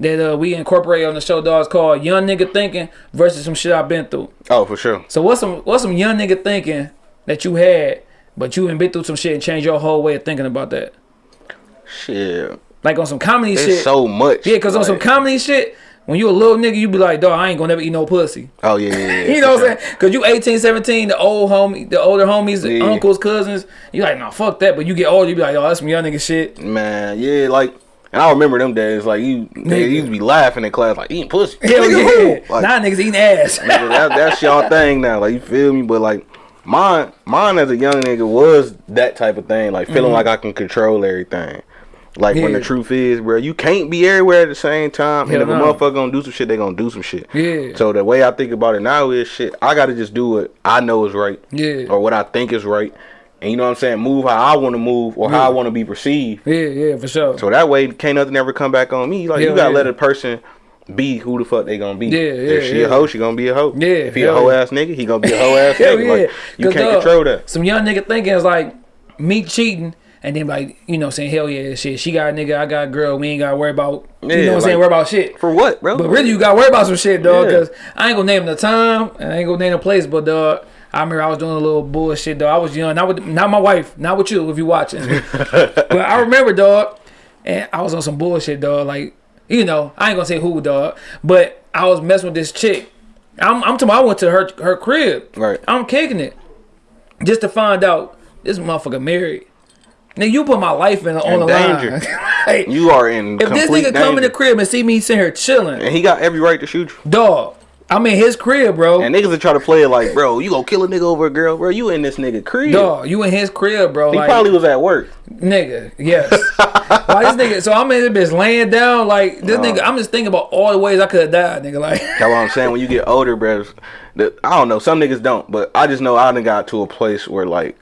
That uh, we incorporate on the show, dog. It's called young nigga thinking versus some shit I've been through. oh for sure So what's some what's some young nigga thinking that you had, but you been through some shit and changed your whole way of thinking about that. shit Like on some comedy it's shit. so much Yeah, cause on some comedy shit, when you a little nigga, you be like, dog, I ain't gonna never eat no pussy. oh yeah, yeah, yeah (laughs) You know what I'm saying? Cause you 18, 17, the old homie, the older homies, the Yeah. uncles, cousins, you like, nah, fuck that. But you get older, you be like, oh, that's some young nigga shit. Man, yeah, like, and I remember them days. Like you, they Nigga. used to be laughing in class, like eating pussy. Hell yeah. Like, now niggas eating ass. nigga, that, that's y'all (laughs) thing now. Like you feel me? But like mine, mine as a young nigga was that type of thing. Like feeling mm-hmm. like I can control everything. Like when Mm-hmm. The truth is, bro, you can't be everywhere at the same time. Hell and if no. a motherfucker gonna do some shit, they gonna do some shit. Yeah. So the way I think about it now is shit. I gotta just do what I know is right. Yeah. Or what I think is right. And you know what I'm saying? Move how I want to move or how I want to be perceived. Yeah, yeah, for sure. So that way, can't nothing ever come back on me. Like you gotta yeah. let a person be who the fuck they gonna be. Yeah, If yeah, she yeah. a hoe, she gonna be a hoe. Yeah, If he a hoe ass nigga, he gonna be a (laughs) hoe ass nigga. yeah. Like you can't dog, control that. Some young nigga thinking is like me cheating. And then like, you know, saying, hell yeah, shit. She got a nigga, I got a girl. We ain't gotta worry about, you Yeah, know what I'm saying, worry about shit. For what, bro? But really, you gotta worry about some shit, dog. Yeah. Cause I ain't gonna name the time, and I ain't gonna name the place, but dog, I remember I was doing a little bullshit, dog. I was young, not with, not my wife, not with you if you watching. (laughs) but I remember, dog, and I was on some bullshit, dog. Like, you know, I ain't gonna say who, dog, but I was messing with this chick. I'm, I'm talking. I went to her her crib. Right. I'm kicking it, just to find out this motherfucker married. Nigga, you put my life in on In the danger. line. Like, (laughs) (laughs) You are in if this nigga come in the crib and see me sitting here chilling, and he got every right to shoot you. Dog, I'm in his crib, bro. And niggas are trying to play it like, bro, you gonna kill a nigga over a girl, bro? You in this nigga crib? Dog, you in his crib, bro. He like, probably was at work. nigga, yes. (laughs) Why this nigga? So I'm in this bitch laying down, like this nigga. I'm just thinking about all the ways I could have died, nigga. Like, That's what I'm saying. When you get older, bro, the, I don't know. Some niggas don't, but I just know I done got to a place where like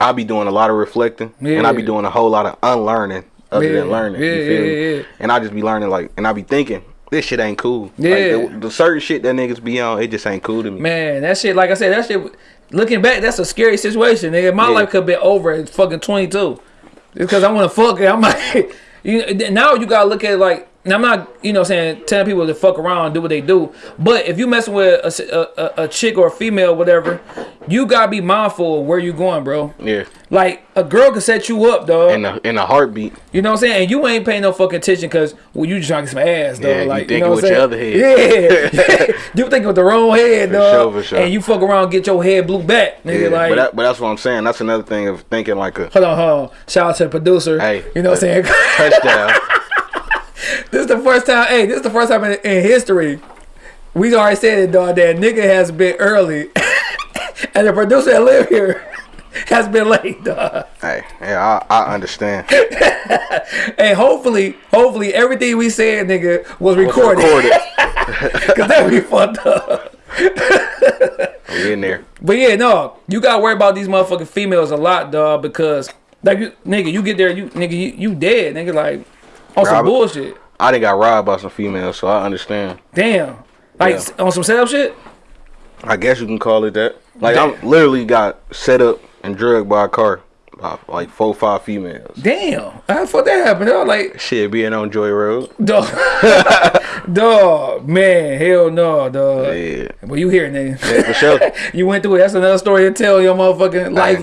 I be doing a lot of reflecting, and I be doing a whole lot of unlearning other Yeah, than learning. yeah, you feel yeah, me? yeah. And I just be learning like, and I be thinking this shit ain't cool. Yeah. like, the, the certain shit that niggas be on, it just ain't cool to me. man, that shit. Like I said, that shit. Looking back, that's a scary situation, nigga. My Yeah. life could have been over at fucking 22. Because I want to fuck it. I'm like, (laughs) you, now you gotta look at it like. Now I'm not, you know, what I'm saying telling people to fuck around and do what they do. But if you messing with a, a, a chick or a female, whatever, you gotta be mindful of where you going, bro. Yeah. Like a girl can set you up, dog. In a in a heartbeat. You know what I'm saying? And you ain't paying no fucking attention because well, you just trying to get some ass, dog. Yeah, you like you, thinking know what with your other head. Yeah, (laughs) (laughs) you thinking with the wrong head, For dog. sure, for sure. And you fuck around, and get your head blew back, nigga. Yeah, like, but that, but that's what I'm saying. That's another thing of thinking like a hold on, hold on. Shout out to the producer. Hey, you know what I'm uh, saying? (laughs) touchdown. This is the first time. Hey, this is the first time in, in history. We already said it, dog. That nigga has been early, (laughs) and the producer that live here (laughs) has been late, dog. hey, yeah, I, I understand. (laughs) And hopefully, hopefully everything we said, nigga, was recorded. Recorded. Cause that be fucked up. We in there. But yeah, no, you gotta worry about these motherfucking females a lot, dog. Because like, you, nigga, you get there, you nigga, you, you dead, nigga. Like on some Robert- bullshit. I done got robbed by some females, so I understand. Damn. Like Yeah. on some setup shit. I guess you can call it that. Like I'm literally got set up and drugged by a car by like four or five females. Damn. How the fuck that happened? Dog? Like, Shit, being on Joy Road. (laughs) dog, dog, (laughs) man, hell no, dog. Yeah. But you here, nigga? Yeah, for sure. (laughs) you went through it. That's another story to tell your motherfucking life.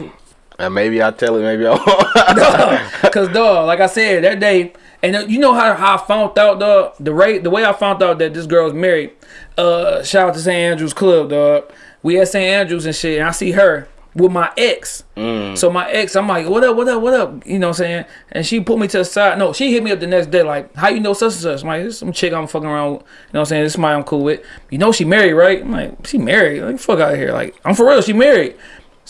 And maybe I tell it, maybe I won't. Cause dog, like I said that day, and uh, you know how, how I found out dog the rate the way I found out that this girl was married. Uh, shout out to St Andrews Club, dog. We at St Andrews and shit, and I see her with my ex. So my ex, I'm like, what up, what up, what up? You know what I'm saying? And she put me to the side. No, she hit me up the next day, like, how you know such and such? I'm like, this some chick I'm fucking around with. You know what I'm saying? This somebody I'm cool with. You know she married, right? I'm like, she married. Like, fuck out of here. Like, I'm for real, she married.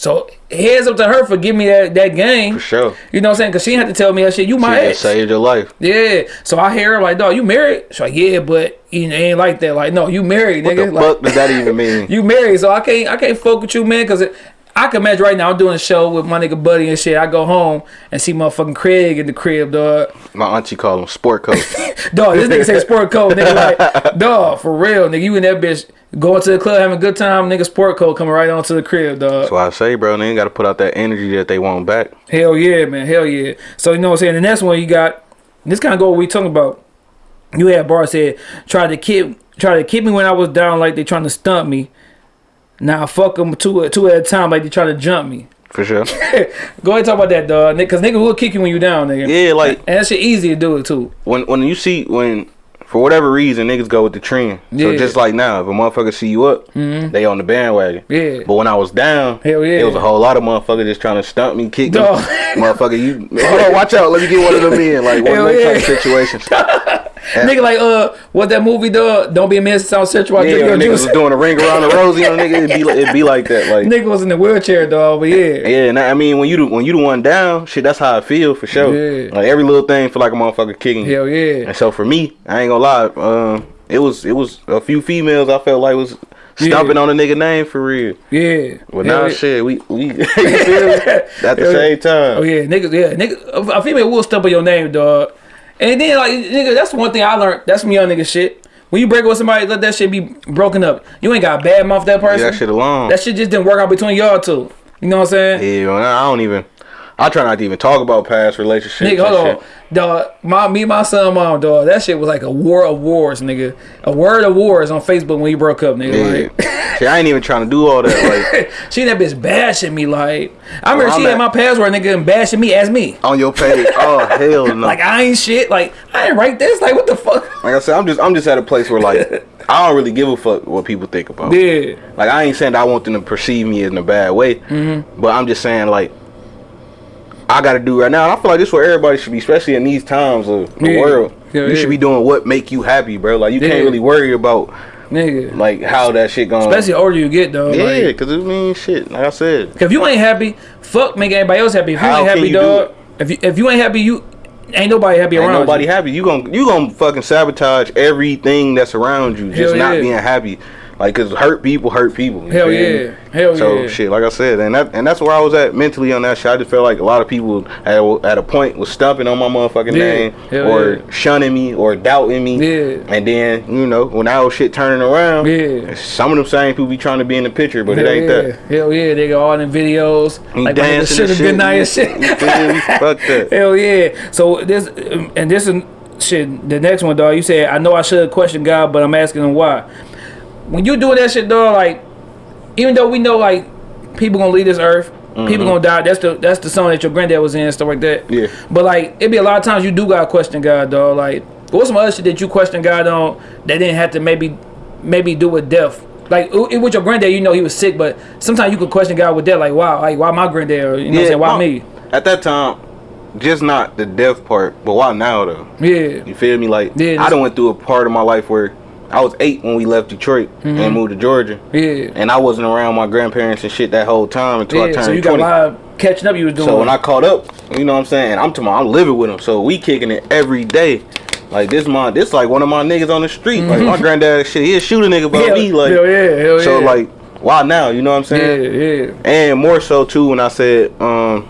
So heads up to her for giving me that, that game. For sure. You know what I'm saying? Cause she had to tell me that shit. You my Shit ex. saved your life. Yeah. So I hear her like, dog, you married? She's like, yeah, but you know, it ain't like that. Like, no, you married, What nigga. the like, fuck does that even mean? (laughs) you married, so I can't I can't fuck with you, man, cause it, I can imagine right now I'm doing a show with my nigga Buddy and shit. I go home and see motherfucking Craig in the crib, dog. My auntie called him sport coat. (laughs) Dog, this nigga say sport coat, nigga. Like, (laughs) dog, for real, nigga. You and that bitch going to the club having a good time, nigga. Sport coat coming right onto the crib, dog. That's why I say, bro, they ain't got to put out that energy that they want back. Hell yeah, man. Hell yeah. So you know what I'm saying? The next one you got this kind of go what we talking about. You had bar said tried to kid try to keep me when I was down like they trying to stump me. Now fuck them two two at a time like they trying to jump me. For sure. (laughs) Go ahead and talk about that, dog. Cause nigga will kick you when you down, nigga. yeah, like And that shit easy to do it too. when when you see when for whatever reason niggas go with the trend. So Yeah. Mm-hmm. just like now, if a motherfucker see you up, they on the bandwagon. Yeah. But when I was down, Hell yeah. it was a whole lot of motherfuckers just trying to stump me, kick Dog. me. Motherfucker, you hold on, watch out, let me get one of them in. Like one Hell of them yeah. situations. (laughs) Nigga like uh what that movie dog? Don't be a man South Central. I Yeah, your niggas juice. was doing a ring around the rosy on nigga, it'd be like it'd be like that. Like Nigga was in the wheelchair, dog. But yeah. Yeah, and I mean when you the, when you the one down, shit, that's how I feel for sure. Yeah. Like every little thing feel like a motherfucker kicking. Hell yeah. And so for me, I ain't gonna lie, um, it was it was a few females I felt like was stomping on a nigga name for real. Yeah. Well, now yeah. shit, we we (laughs) you feel me? (laughs) at the yeah. same time. Oh yeah, niggas, yeah, nigga. A female will stump on your name, dog. And then like, nigga, that's one thing I learned. That's some young nigga shit. When you break up with somebody, let that shit be broken up. You ain't got a bad mouth that Leave person. that shit alone. That shit just didn't work out between y'all two. You know what I'm saying? yeah, I don't even. I try not to even talk about past relationships. Nigga, hold on, dog. My me, and my son, mom, dog. That shit was like a war of wars, nigga. A word of wars on Facebook when you broke up, nigga. Like, (laughs) Yeah. shit, I ain't even trying to do all that. Like (laughs) she that bitch bashing me. Like, I remember Well, she I'm had my password, nigga, and bashing me as me. on your page. (laughs) Oh hell no. Like I ain't shit. Like I ain't write this. Like what the fuck? Like I said, I'm just I'm just at a place where like I don't really give a fuck what people think about. me. Yeah. Like I ain't saying that I want them to perceive me in a bad way, Mm-hmm. but I'm just saying like I got to do right now. And I feel like this is what everybody should be, especially in these times of the Yeah. world. Yeah, you yeah. should be doing what make you happy, bro. Like you Yeah. can't really worry about Nigga. like how that shit going. Especially the older you get though. yeah, Like, because it means shit. Like I said, if you ain't happy, fuck make anybody else happy. If you ain't happy, you do dog. If you if you ain't happy, you ain't nobody happy ain't around. nobody you. happy. You gon' you gonna fucking sabotage everything that's around you, just Hell not being happy. Like, cause hurt people hurt people. Hell yeah. Hell so yeah. So shit, like I said, and that and that's where I was at mentally on that shit. I just felt like a lot of people at, at a point was stumping on my motherfucking Yeah. name Hell or yeah. shunning me or doubting me. Yeah. And then you know when that whole shit turning around, Yeah. some of them same people be trying to be in the picture, but Hell it ain't yeah. that. Hell yeah, they got all them videos. He like dancing should and have been shit. night and shit. Me? Fuck (laughs) that. Hell yeah. So this and this is shit. The next one, dog. You said I know I should question God, but I'm asking him why. When you doing that shit, dog, like even though we know like people gonna leave this earth, people mm-hmm. gonna die. That's the that's the song that your granddad was in and stuff like that. Yeah. But like it be a lot of times you do gotta question God, dog. Like what's some other shit that you question God on that didn't have to maybe maybe do with death. Like it, with your granddad, you know he was sick, but sometimes you could question God with that, like, wow, like why my granddad, or, you know, what I'm saying, why my- me? At that time, just not the death part, but why now though? Yeah, You feel me? Like Yeah, I done went through a part of my life where I was eight when we left Detroit Mm-hmm. and moved to Georgia, yeah, and I wasn't around my grandparents and shit that whole time until I yeah. turned So you got a twenty. lot of catching up you was doing. So when I caught up, you know what I'm saying? I'm about, I'm living with them, so we kicking it every day. Like this, my this like one of my niggas on the street. Like my granddad, shit, he'll shoot a nigga hell, me. Like hell yeah, hell so, yeah. like why now? You know what I'm saying? yeah, yeah, And more so too when I said, um,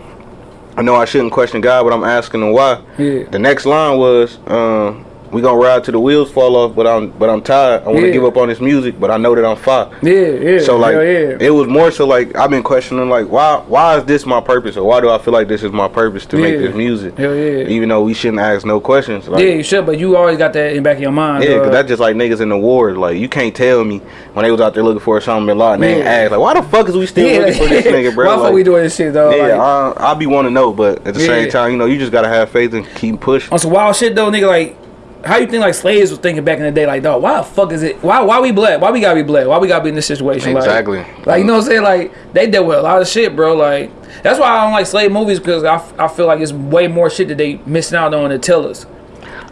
I know I shouldn't question God, but I'm asking him why. Yeah. The next line was, um, we gonna ride till the wheels fall off, but I'm but I'm tired. I wanna Yeah. give up on this music, but I know that I'm fire. yeah, yeah. So like yeah. it was more so like I've been questioning like why why is this my purpose or why do I feel like this is my purpose to make this music? Hell yeah. Even though we shouldn't ask no questions. Like, yeah, you should, but you always got that in the back of your mind. yeah, cause that's just like niggas in the war. Like you can't tell me when they was out there looking for Osama bin Laden, they ask like why the fuck is we still looking for this nigga, (laughs) bro? Why the fuck we doing this shit, though? yeah, like, I, I be want to know, but at the same time, you know, you just gotta have faith and keep pushing. on some wild shit though, nigga. Like, how you think like slaves was thinking back in the day? Like, dog, why the fuck is it? Why why we black? Why we gotta be black? Why we gotta be in this situation? Like- Exactly. Like, you know what I'm saying? Like they dealt with a lot of shit, bro. Like that's why I don't like slave movies because I, f- I feel like it's way more shit that they missing out on to tell us.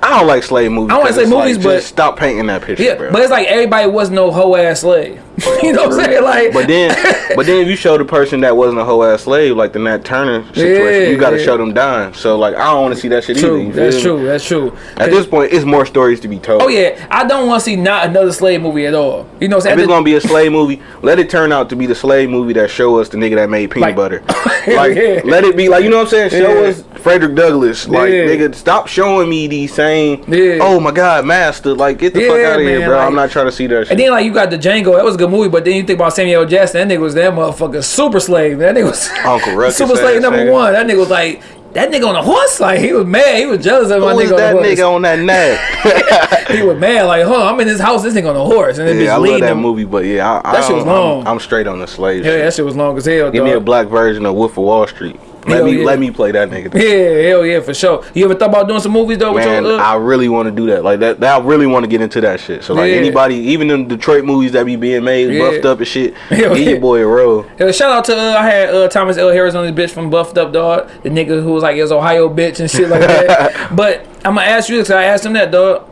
I don't like slave movies. I don't like 'cause slave it's movies, just but- stop painting that picture, Yeah, bro. but it's like everybody was no hoe ass slave. (laughs) you know what I'm saying? Like, But then, (laughs) but then if you show the person that wasn't a whole ass slave, like the Nat Turner situation, Yeah, you got to yeah. show them dying. So like, I don't want to see that shit either. true. feel That's true. That's true. At this point, it's more stories to be told. oh yeah, I don't want to see not another slave movie at all. You know what I'm saying? If it's gonna be a slave movie, let it turn out to be the slave movie that show us the nigga that made peanut Like- butter. (laughs) Like, yeah. let it be like you know what I'm saying. Show us Frederick Douglass. Like, nigga, stop showing me these same. Yeah. Oh my God, master! Like, get the fuck out of here, bro. like- I'm not trying to see that shit. And then like you got the Django, that was a good movie, but then you think about Samuel Jackson, that nigga was that motherfucker super slave. That nigga was (laughs) Uncle Ruckus super slave ass number nigga. one. That nigga was like that nigga on a horse, like he was mad. He was jealous of my Who nigga that on the horse. nigga on that (laughs) nag? he was mad, like, huh, I'm in this house, this nigga on a horse, and then yeah, I love that him. movie, but yeah, I, That I shit was long. I'm, I'm straight on the slave. Yeah, shit. that shit was long as hell. Give me a black version of Wolf of Wall Street. Let Hell me yeah. let me play that nigga. Yeah, hell yeah, for sure. You ever thought about doing some movies though? With Man, your, uh, I really want to do that. Like that, that I really want to get into that shit. So like Yeah. anybody, even in Detroit movies that be being made, Yeah. buffed up and shit, (laughs) Hell give yeah. your boy a role. Shout out to uh, I had uh, Thomas L. Harris on this bitch from Buffed Up Dog, the nigga who was like his Ohio bitch and shit like that. (laughs) but I'm gonna ask you this. 'cause I asked him that dog.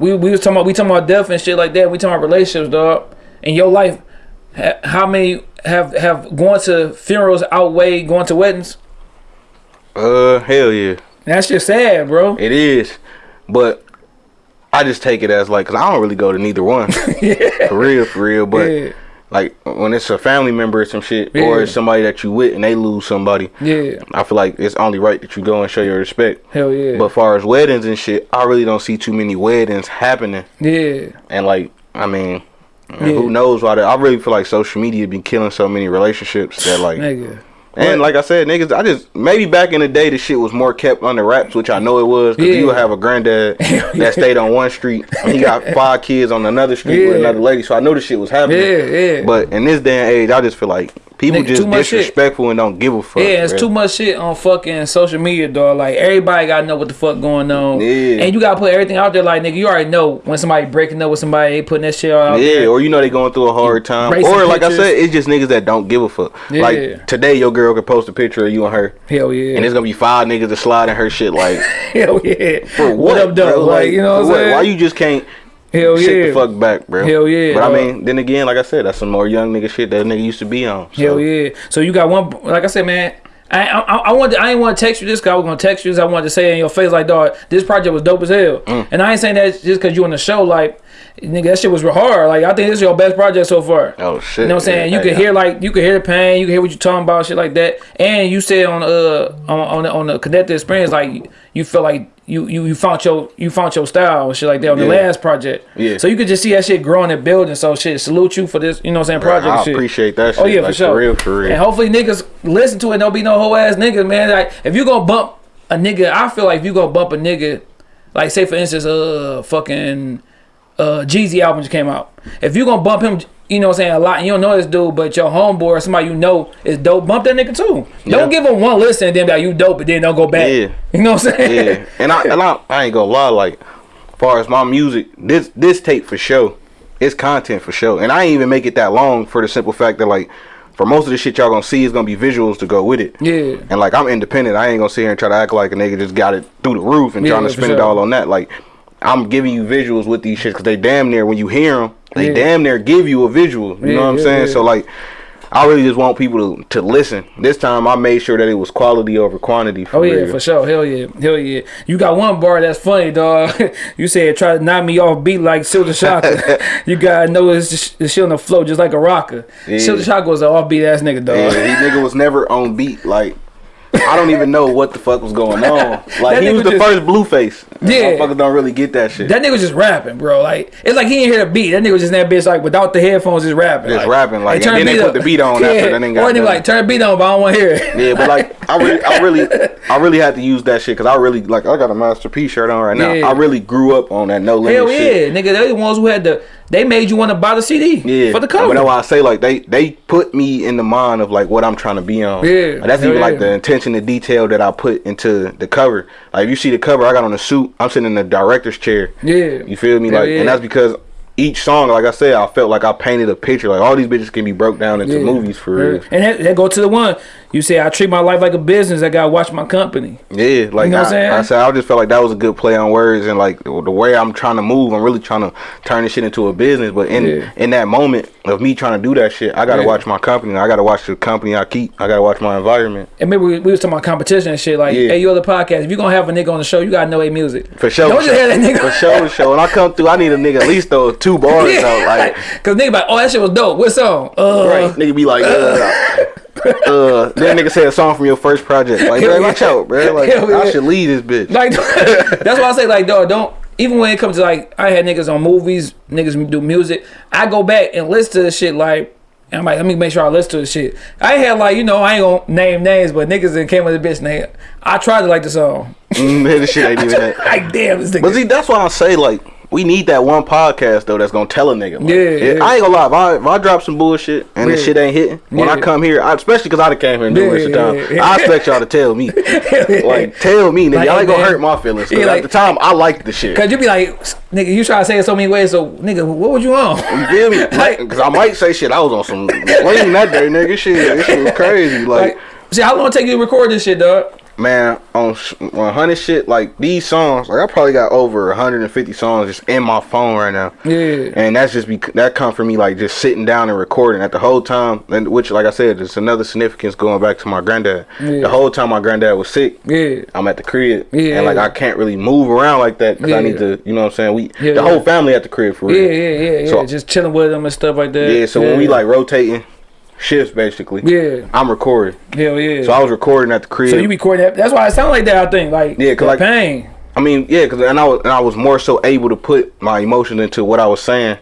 We we was talking about we talking about death and shit like that. We talking about relationships, dog. In your life, how many have have going to funerals outweigh going to weddings? Uh, hell yeah, That's just sad, bro. it is. But I just take it as like, cause I don't really go to neither one. (laughs) yeah. For real, for real. But Yeah. like when it's a family member or some shit, Yeah. or it's somebody that you with and they lose somebody, Yeah, I feel like it's only right that you go and show your respect. hell yeah, But far as weddings and shit, I really don't see too many weddings happening. yeah, And like, I mean, Yeah. who knows why? That, I really feel like social media been killing so many relationships that like. nigga. And like I said, niggas, I just maybe back in the day the shit was more kept under wraps, which I know it was. Cause Yeah. you would have a granddad (laughs) that stayed on one street, and he got (laughs) five kids on another street with another lady. So I know the shit was happening. Yeah, yeah. But in this day and age, I just feel like people Nigga, just too much shit. disrespectful and don't give a fuck. Yeah, it's too much shit on fucking social media, dog. Like everybody gotta know what the fuck going on. Yeah. And you gotta put everything out there. Like nigga, you already know when somebody breaking up with somebody, they putting that shit out Yeah, there. or you know they going through a hard time, racing or like pictures. I said, it's just niggas that don't give a fuck. Yeah. Like today, your girl could post a picture of you and her, Hell yeah. and it's gonna be five niggas that slide in her shit. Like, (laughs) Hell yeah. for what, up, bro? dog? Like, you know what I'm saying? Why you just can't Hell yeah. the fuck back, bro? Hell yeah, But I mean, then again, like I said, that's some more young nigga shit that nigga used to be on. So. Hell yeah. So you got one. Like I said, man. I I, I wanted I didn't want to text you this because I was gonna text you. I wanted to say in your face like, dog, this project was dope as hell. Mm. And I ain't saying that just because you on the show. Like, nigga, that shit was real hard. Like, I think this is your best project so far. Oh shit. You know what I'm saying? You Yeah, could yeah. hear like you could hear the pain, you could hear what you're talking about, shit like that. And you said on uh on on the, on the connected experience, like you feel like you you you found your you found your style and shit like that on the Yeah. last project. Yeah. So you could just see that shit growing and building. So shit, salute you for this. You know what I'm saying? Project. I and shit. appreciate that shit. Oh yeah, like, for sure. For real, for real. And hopefully niggas listen to it. Don't be no whole ass niggas, man. Like if you gonna bump a nigga, I feel like if you gonna bump a nigga, like say for instance, uh, fucking, uh, Jeezy album just came out. If you gonna bump him, you know what I'm saying a lot, and you don't know this dude, but your homeboy or somebody you know is dope, bump that nigga too. Yeah. Don't give him one listen and then be like you dope, but then don't go back. Yeah. You know what I'm saying? yeah, (laughs) and I and I, I ain't gonna lie. Like, far as my music, this this tape for sure, it's content for sure, and I ain't even make it that long for the simple fact that like, for most of the shit y'all gonna see is gonna be visuals to go with it. Yeah. And like I'm independent, I ain't gonna sit here and try to act like a nigga just got it through the roof and Yeah, trying to spend it all on that. Like, I'm giving you visuals with these shits because they damn near when you hear them, they Yeah. damn near give you a visual. You Yeah, know what I'm yeah, saying? So like. I really just want people to, to listen. This time I made sure that it was quality over quantity. For Oh yeah, real. for sure. Hell yeah, hell yeah. You got one bar that's funny, dog. (laughs) you said try to knock me off beat like Silkk the Shocker. (laughs) you gotta know it's just, it's shit on the flow just like a rocker. Yeah. Silkk the Shocker was an off beat ass nigga, dog. Yeah, he nigga was never on beat. Like I don't even know what the fuck was going on. (laughs) Like he was the just- first Blueface. Yeah. motherfuckers don't really get that shit. That nigga was just rapping, bro. Like it's like he didn't hear the beat. That nigga was just in that bitch like without the headphones, just rapping. Just rapping, like, turn and then they put the beat on (laughs) after, that nigga got Or they like turn the beat on, but I don't want to hear it. yeah, but like I really, I really, (laughs) I really had to use that shit because I really like I got a Master P shirt on right now. Yeah. I really grew up on that no limit Hell shit. yeah, nigga. They the ones who had the. They made you want to buy the CD. Yeah, For the But cover. that's why I say like they they put me in the mind of like what I'm trying to be on. Yeah, And that's even like the intention, the detail that I put into the cover. Like if you see the cover, I got on a suit. I'm sitting in the director's chair. Yeah. You feel me? Like, yeah. and that's because each song, like I said, I felt like I painted a picture. Like all these bitches can be broke down into Yeah. movies for real. And that, that go to the one you say I treat my life like a business. I gotta watch my company. Yeah, like know what I'm saying? I said, I just felt like that was a good play on words, and like the way I'm trying to move, I'm really trying to turn this shit into a business. But in Yeah. in that moment of me trying to do that shit, I gotta Yeah. watch my company. I gotta watch the company I keep. I gotta watch my environment. And maybe we, we was talking about competition and shit. Like, Yeah. hey, you other podcast. If you gonna have a nigga on the show, you gotta know a music. For sure. Don't just have that nigga. For sure, sure. When I come through, I need a nigga at least throw two bars though. Like, Cause nigga, like, oh, that shit was dope. What song? Uh, right? Nigga be like, uh, uh, that nigga say a song from your first project. Like, bro, watch out, bro. Like, Hell I yeah. should leave this bitch. Like (laughs) that's why I say like dog don't even when it comes to like I had niggas on movies, niggas do music. I go back and listen to the shit like and I'm like, let me make sure I listen to the shit. I had like, you know, I ain't gonna name names, but niggas that came with the bitch name. I tried to like the song. Mm, (laughs) this shit ain't even (laughs) that. like damn this nigga. But see, that's why I say like we need that one podcast though that's gonna tell a nigga. Like, Yeah, yeah. I ain't gonna lie. If I, if I drop some bullshit and Yeah. the shit ain't hitting, when I come here, I, especially because I done came here and do Yeah, this time, yeah, yeah. I expect y'all to tell me. (laughs) like tell me, nigga. Like, y'all ain't gonna hurt my feelings. 'cause Yeah, like- at the time, I liked the shit. Cause you be like, nigga, you try to say it so many ways, so nigga, what would you on? You feel me? (laughs) Like- Because I might say shit. I was on some (laughs) lame that day, nigga. Shit, this shit was crazy. Like, Like, see, how long it take you to record this shit, dog? Man, on 100 shit, like these songs, like I probably got over 150 songs just in my phone right now. Yeah. And that's just be that come from me like just sitting down and recording at the whole time, and which like I said, there's another significance going back to my granddad. Yeah. The whole time my granddad was sick, Yeah. I'm at the crib, Yeah. and like I can't really move around like that because I need to, you know what I'm saying? We Yeah, the whole family at the crib for Yeah, real. yeah, yeah, yeah. So- Just chilling with them and stuff like that. Yeah, so when we like rotating shifts basically, Yeah. I'm recording. Hell yeah. So I was recording at the crib. So you recording that? That's why it sound like that. I think like Yeah, 'cause like- pain. I mean, yeah, cause and I was and I was more so able to put my emotion into what I was saying,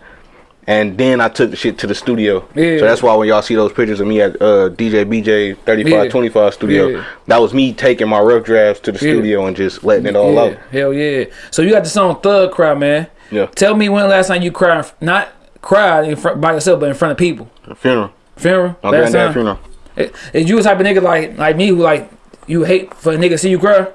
and then I took the shit to the studio. Yeah. So that's why when y'all see those pictures of me at uh, DJ BJ 3525 Yeah. studio, Yeah. that was me taking my rough drafts to the Yeah. studio and just letting it all out. Hell yeah. So you got the song Thug Cry, man. Yeah. Tell me when last time you cried, not cried in front by yourself, but in front of people. The funeral, Funeral. my last time? funeral. Is you the type of nigga like like me who like you hate for a nigga see you cry?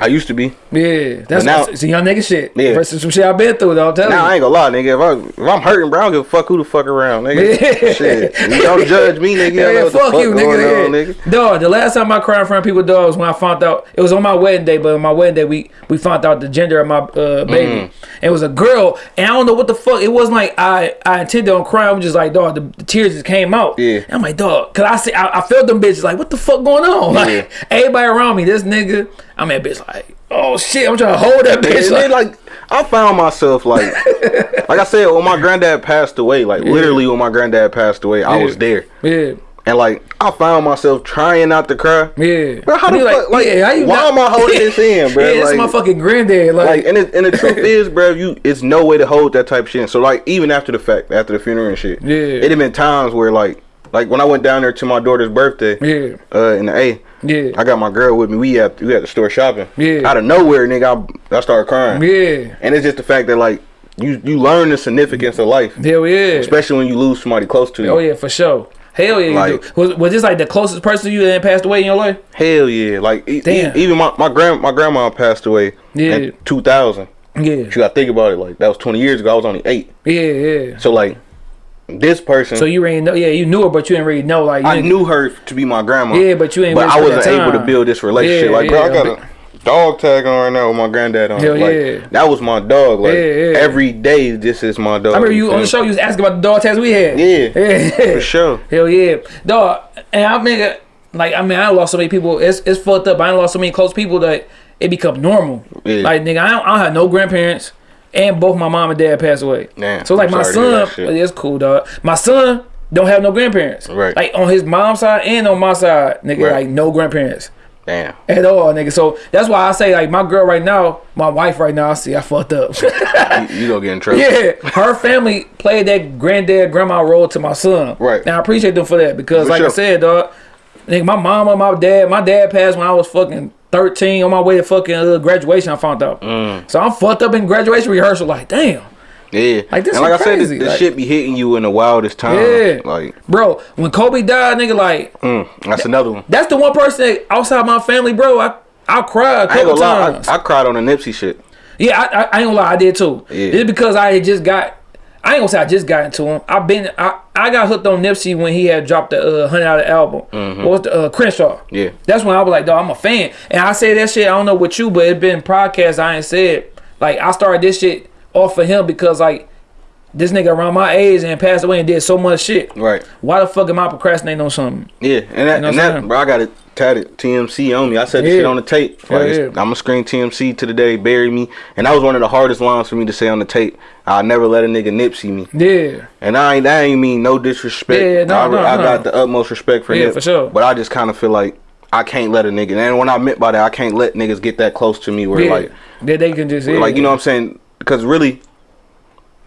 I used to be. Yeah, that's now- it's young nigga shit. Yeah. Versus some shit I've been through though. I'm telling Now I ain't gonna lie, nigga. If, I, if I'm hurting, bro, I don't give a fuck who the fuck around, nigga. Yeah. Shit, you don't judge me, nigga. (laughs) Yeah, the fuck, fuck you, nigga. on, yeah. nigga. Dog, the last time I cried in front of people, dog, was when I found out it was on my wedding day. But on my wedding day, we we found out the gender of my uh, baby. Mm. It was a girl, and I don't know what the fuck. It wasn't like I I intended on crying. I was just like, dog, the, the tears just came out. Yeah. I'm like, dog, cause I see I, I felt them bitches like, what the fuck going on? (laughs) Like Yeah. everybody around me, this nigga, I'm that bitch like, oh shit, I'm trying to hold that bitch. Like, like, I found myself like, (laughs) like I said, when my granddad passed away, like literally when my granddad passed away, I was there, yeah, and like I found myself trying not to cry. yeah. Bro, how the be fuck- like, yeah, how you why not- am I holding this (laughs) in, bro? Yeah, is Like- my fucking granddad. Like, Like, and, it, and the truth (laughs) is, bro, you it's no way to hold that type of shit. in. So like, even after the fact, after the funeral and shit, Yeah. it had been times where like, like when I went down there to my daughter's birthday, yeah, uh, in the A, yeah. I got my girl with me. We at we at the store shopping. Yeah. Out of nowhere, nigga, I, I started crying. Yeah. And it's just the fact that like you you learn the significance of life, Hell yeah. especially when you lose somebody close to you. Oh yeah, for sure. Hell yeah, Like- Was, was this like the closest person to you that passed away in your life? Hell yeah! Like e- e- Damn. even my my grand my grandma passed away Yeah. in 2000. Yeah. You gotta think about it. Like that was 20 years ago. I was only eight. Yeah, yeah. So like this person, So you already know, yeah, you knew her, but you didn't really know, like, I didn't- her to be my grandma. Yeah, but you ain't But I wasn't able to build this relationship. Yeah, like, bro, I got a dog tag on right now with my granddad on. Hell like, yeah. that was my dog. Like Yeah, yeah. every day, this is my dog. I remember you on the show, you was asking about the dog tags we had. Yeah, (laughs) yeah. for sure. Hell yeah, dog. And I mean, like, I mean, I lost so many people. It's it's fucked up. I lost so many close people that it become normal. Yeah. Like, nigga, I don't, I don't have no grandparents, and both my mom and dad passed away. Damn, So like I'm my sorry to hear son, that it's cool, dog. My son don't have no grandparents. Right. Like on his mom's side and on my side, nigga, Right. like no grandparents. Damn. At all, nigga. So that's why I say like my girl right now, my wife right now, I see I fucked up. You, you gonna get in trouble. (laughs) yeah, her family played that granddad grandma role to my son. Right. Now I appreciate them for that because, For like I said, dog, nigga, my mama, my dad, my dad passed when I was fucking thirteen on my way to fucking uh, graduation. I found out. Mm. So I'm fucked up in graduation rehearsal. Like, damn, Yeah. Like, this and like is I said, this, this like- shit be hitting you in the wildest time. Yeah. Like, bro. When Kobe died, nigga, like mm, that's another one. that's the one person that outside my family, bro. I I cried a I ain't couple gonna lie. I, I cried on the Nipsey shit. Yeah, I, I, I ain't gonna lie, I did too. Yeah. Just because I had just got, I ain't gonna say I just got into him. I've been, I, I got hooked on Nipsey when he had dropped the uh, Hundred Dollar album. What was the uh, Crenshaw? Mm-hmm. Yeah. That's when I was like, dog, I'm a fan. And I say that shit. I don't know what you, but it been podcasts I ain't said. Like I started this shit off of him because like this nigga around my age and passed away and did so much shit. Right. Why the fuck am I procrastinating on something? Yeah, and that, You know and that, bro, I got it tatted TMC on me. I said Yeah. shit on the tape. Like, it's- yeah. I'm gonna scream TMC to the day, bury me. And that was one of the hardest lines for me to say on the tape. I'll never let a nigga Nipsey me. Yeah. And I ain't that ain't mean no disrespect. Yeah, no, I, no, I no. got the utmost respect for him. Yeah, Nip. for sure. But I just kind of feel like I can't let a nigga. And what I meant by that, I can't let niggas get that close to me where Yeah. like, that they can just yeah. like you know what I'm saying? Because really,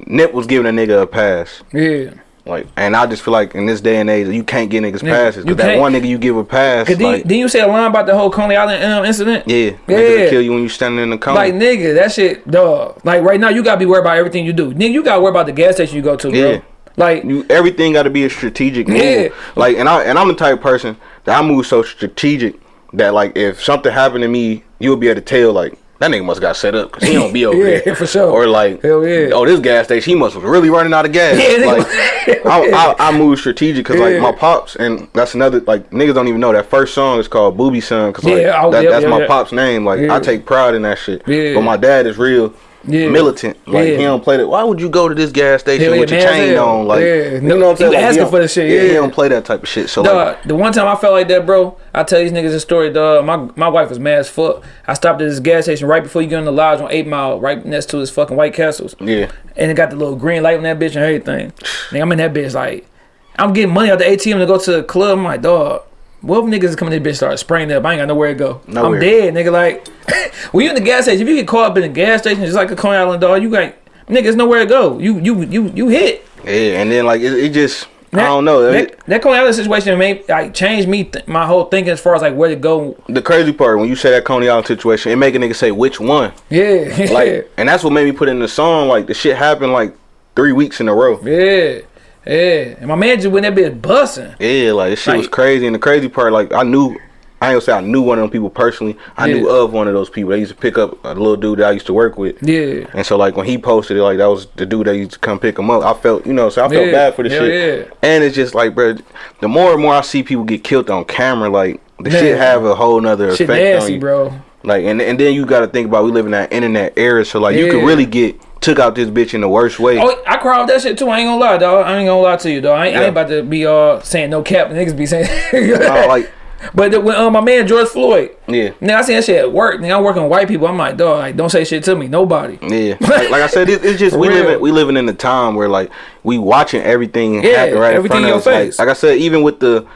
Nip was giving a nigga a pass. Yeah. Like, and I just feel like in this day and age, you can't get niggas Nigga, passes. you Cause that one nigga you give a pass, Cause then, like, then you say a line about the whole Coney Island um, incident. yeah, Yeah. niggas kill you when you standing in the corner. Like nigga, that shit, dog. Like right now, you gotta be worried about everything you do. Nigga, you gotta worry about the gas station you go to, bro. Yeah. Like, you, everything got to be a strategic move. Yeah. Like, and I and I'm the type of person that I move so strategic that like if something happened to me, you'll be able to tell like that nigga must got set up because he don't be (laughs) over Yeah, there for sure. Or like, Hell yeah. oh this gas station, he must was really running out of gas. Yeah, like, (laughs) I, I, I move strategic because Yeah. like my pops and that's another like niggas don't even know that first song is called Booby Son because like Yeah, oh, that, yeah, that's my pop's name. Like. I take pride in that shit. But my dad is real. Yeah. Militant, like Yeah. he don't play that. Why would you go to this gas station yeah, with your chain hell. on? Like, Yeah. you know what I'm saying? Like, asking for the shit, Yeah, he don't play that type of shit. So like, the one time I felt like that, bro, I tell these niggas a story, dog. My my wife was mad as fuck. I stopped at this gas station right before you get in the lodge on Eight Mile, right next to this fucking White Castles. yeah, and it got the little green light on that bitch and everything. Nigga, I'm in that bitch like, I'm getting money out the ATM to go to the club. I'm like, dog, what if niggas coming in this bitch start spraying up? I ain't got nowhere to go. Nowhere. I'm dead, nigga. Like, (coughs) when you in the gas station, if you get caught up in the gas station, just like a Coney Island dog, you got nigga, it's nowhere to go. You you you you hit. yeah, and then like it, it just I don't know. That, that Coney Island situation made like changed me th- my whole thinking as far as like where to go. the crazy part when you say that Coney Island situation, it make a nigga say which one. Yeah, (laughs) Like, and that's what made me put in the song. Like the shit happened like three weeks in a row. yeah, yeah. And my man just went that bitch busting. Yeah, like this shit was crazy. And the crazy part, like I knew I ain't gonna say I knew one of them people personally. I knew of one of those people. They used to pick up a little dude that I used to work with. Yeah. And so like when he posted it, like that was the dude that used to come pick him up. I felt, you know, so I felt Yeah. bad for the Hell shit. yeah. And it's just like, bro, the more and more I see people get killed on camera, like the shit have a whole nother Shit effect on you. bro. Like and and then you got to think about we live in that internet era, so like you could Yeah. really get took out this bitch in the worst way. Oh, I off that shit too. I ain't gonna lie, dog. I ain't gonna lie to you, dog. I ain't, I ain't about to be uh saying no cap. Niggas be saying. (laughs) No, like (laughs) but the, when uh, my man George Floyd, yeah. now I seen that shit at work. Now I'm working with white people. I'm like, dog, like don't say shit to me, nobody. Yeah, (laughs) like, like I said, it, it's just we living we living in a time where like we watching everything Yeah, happen right everything in front of us. face. Like, like I said, even with the,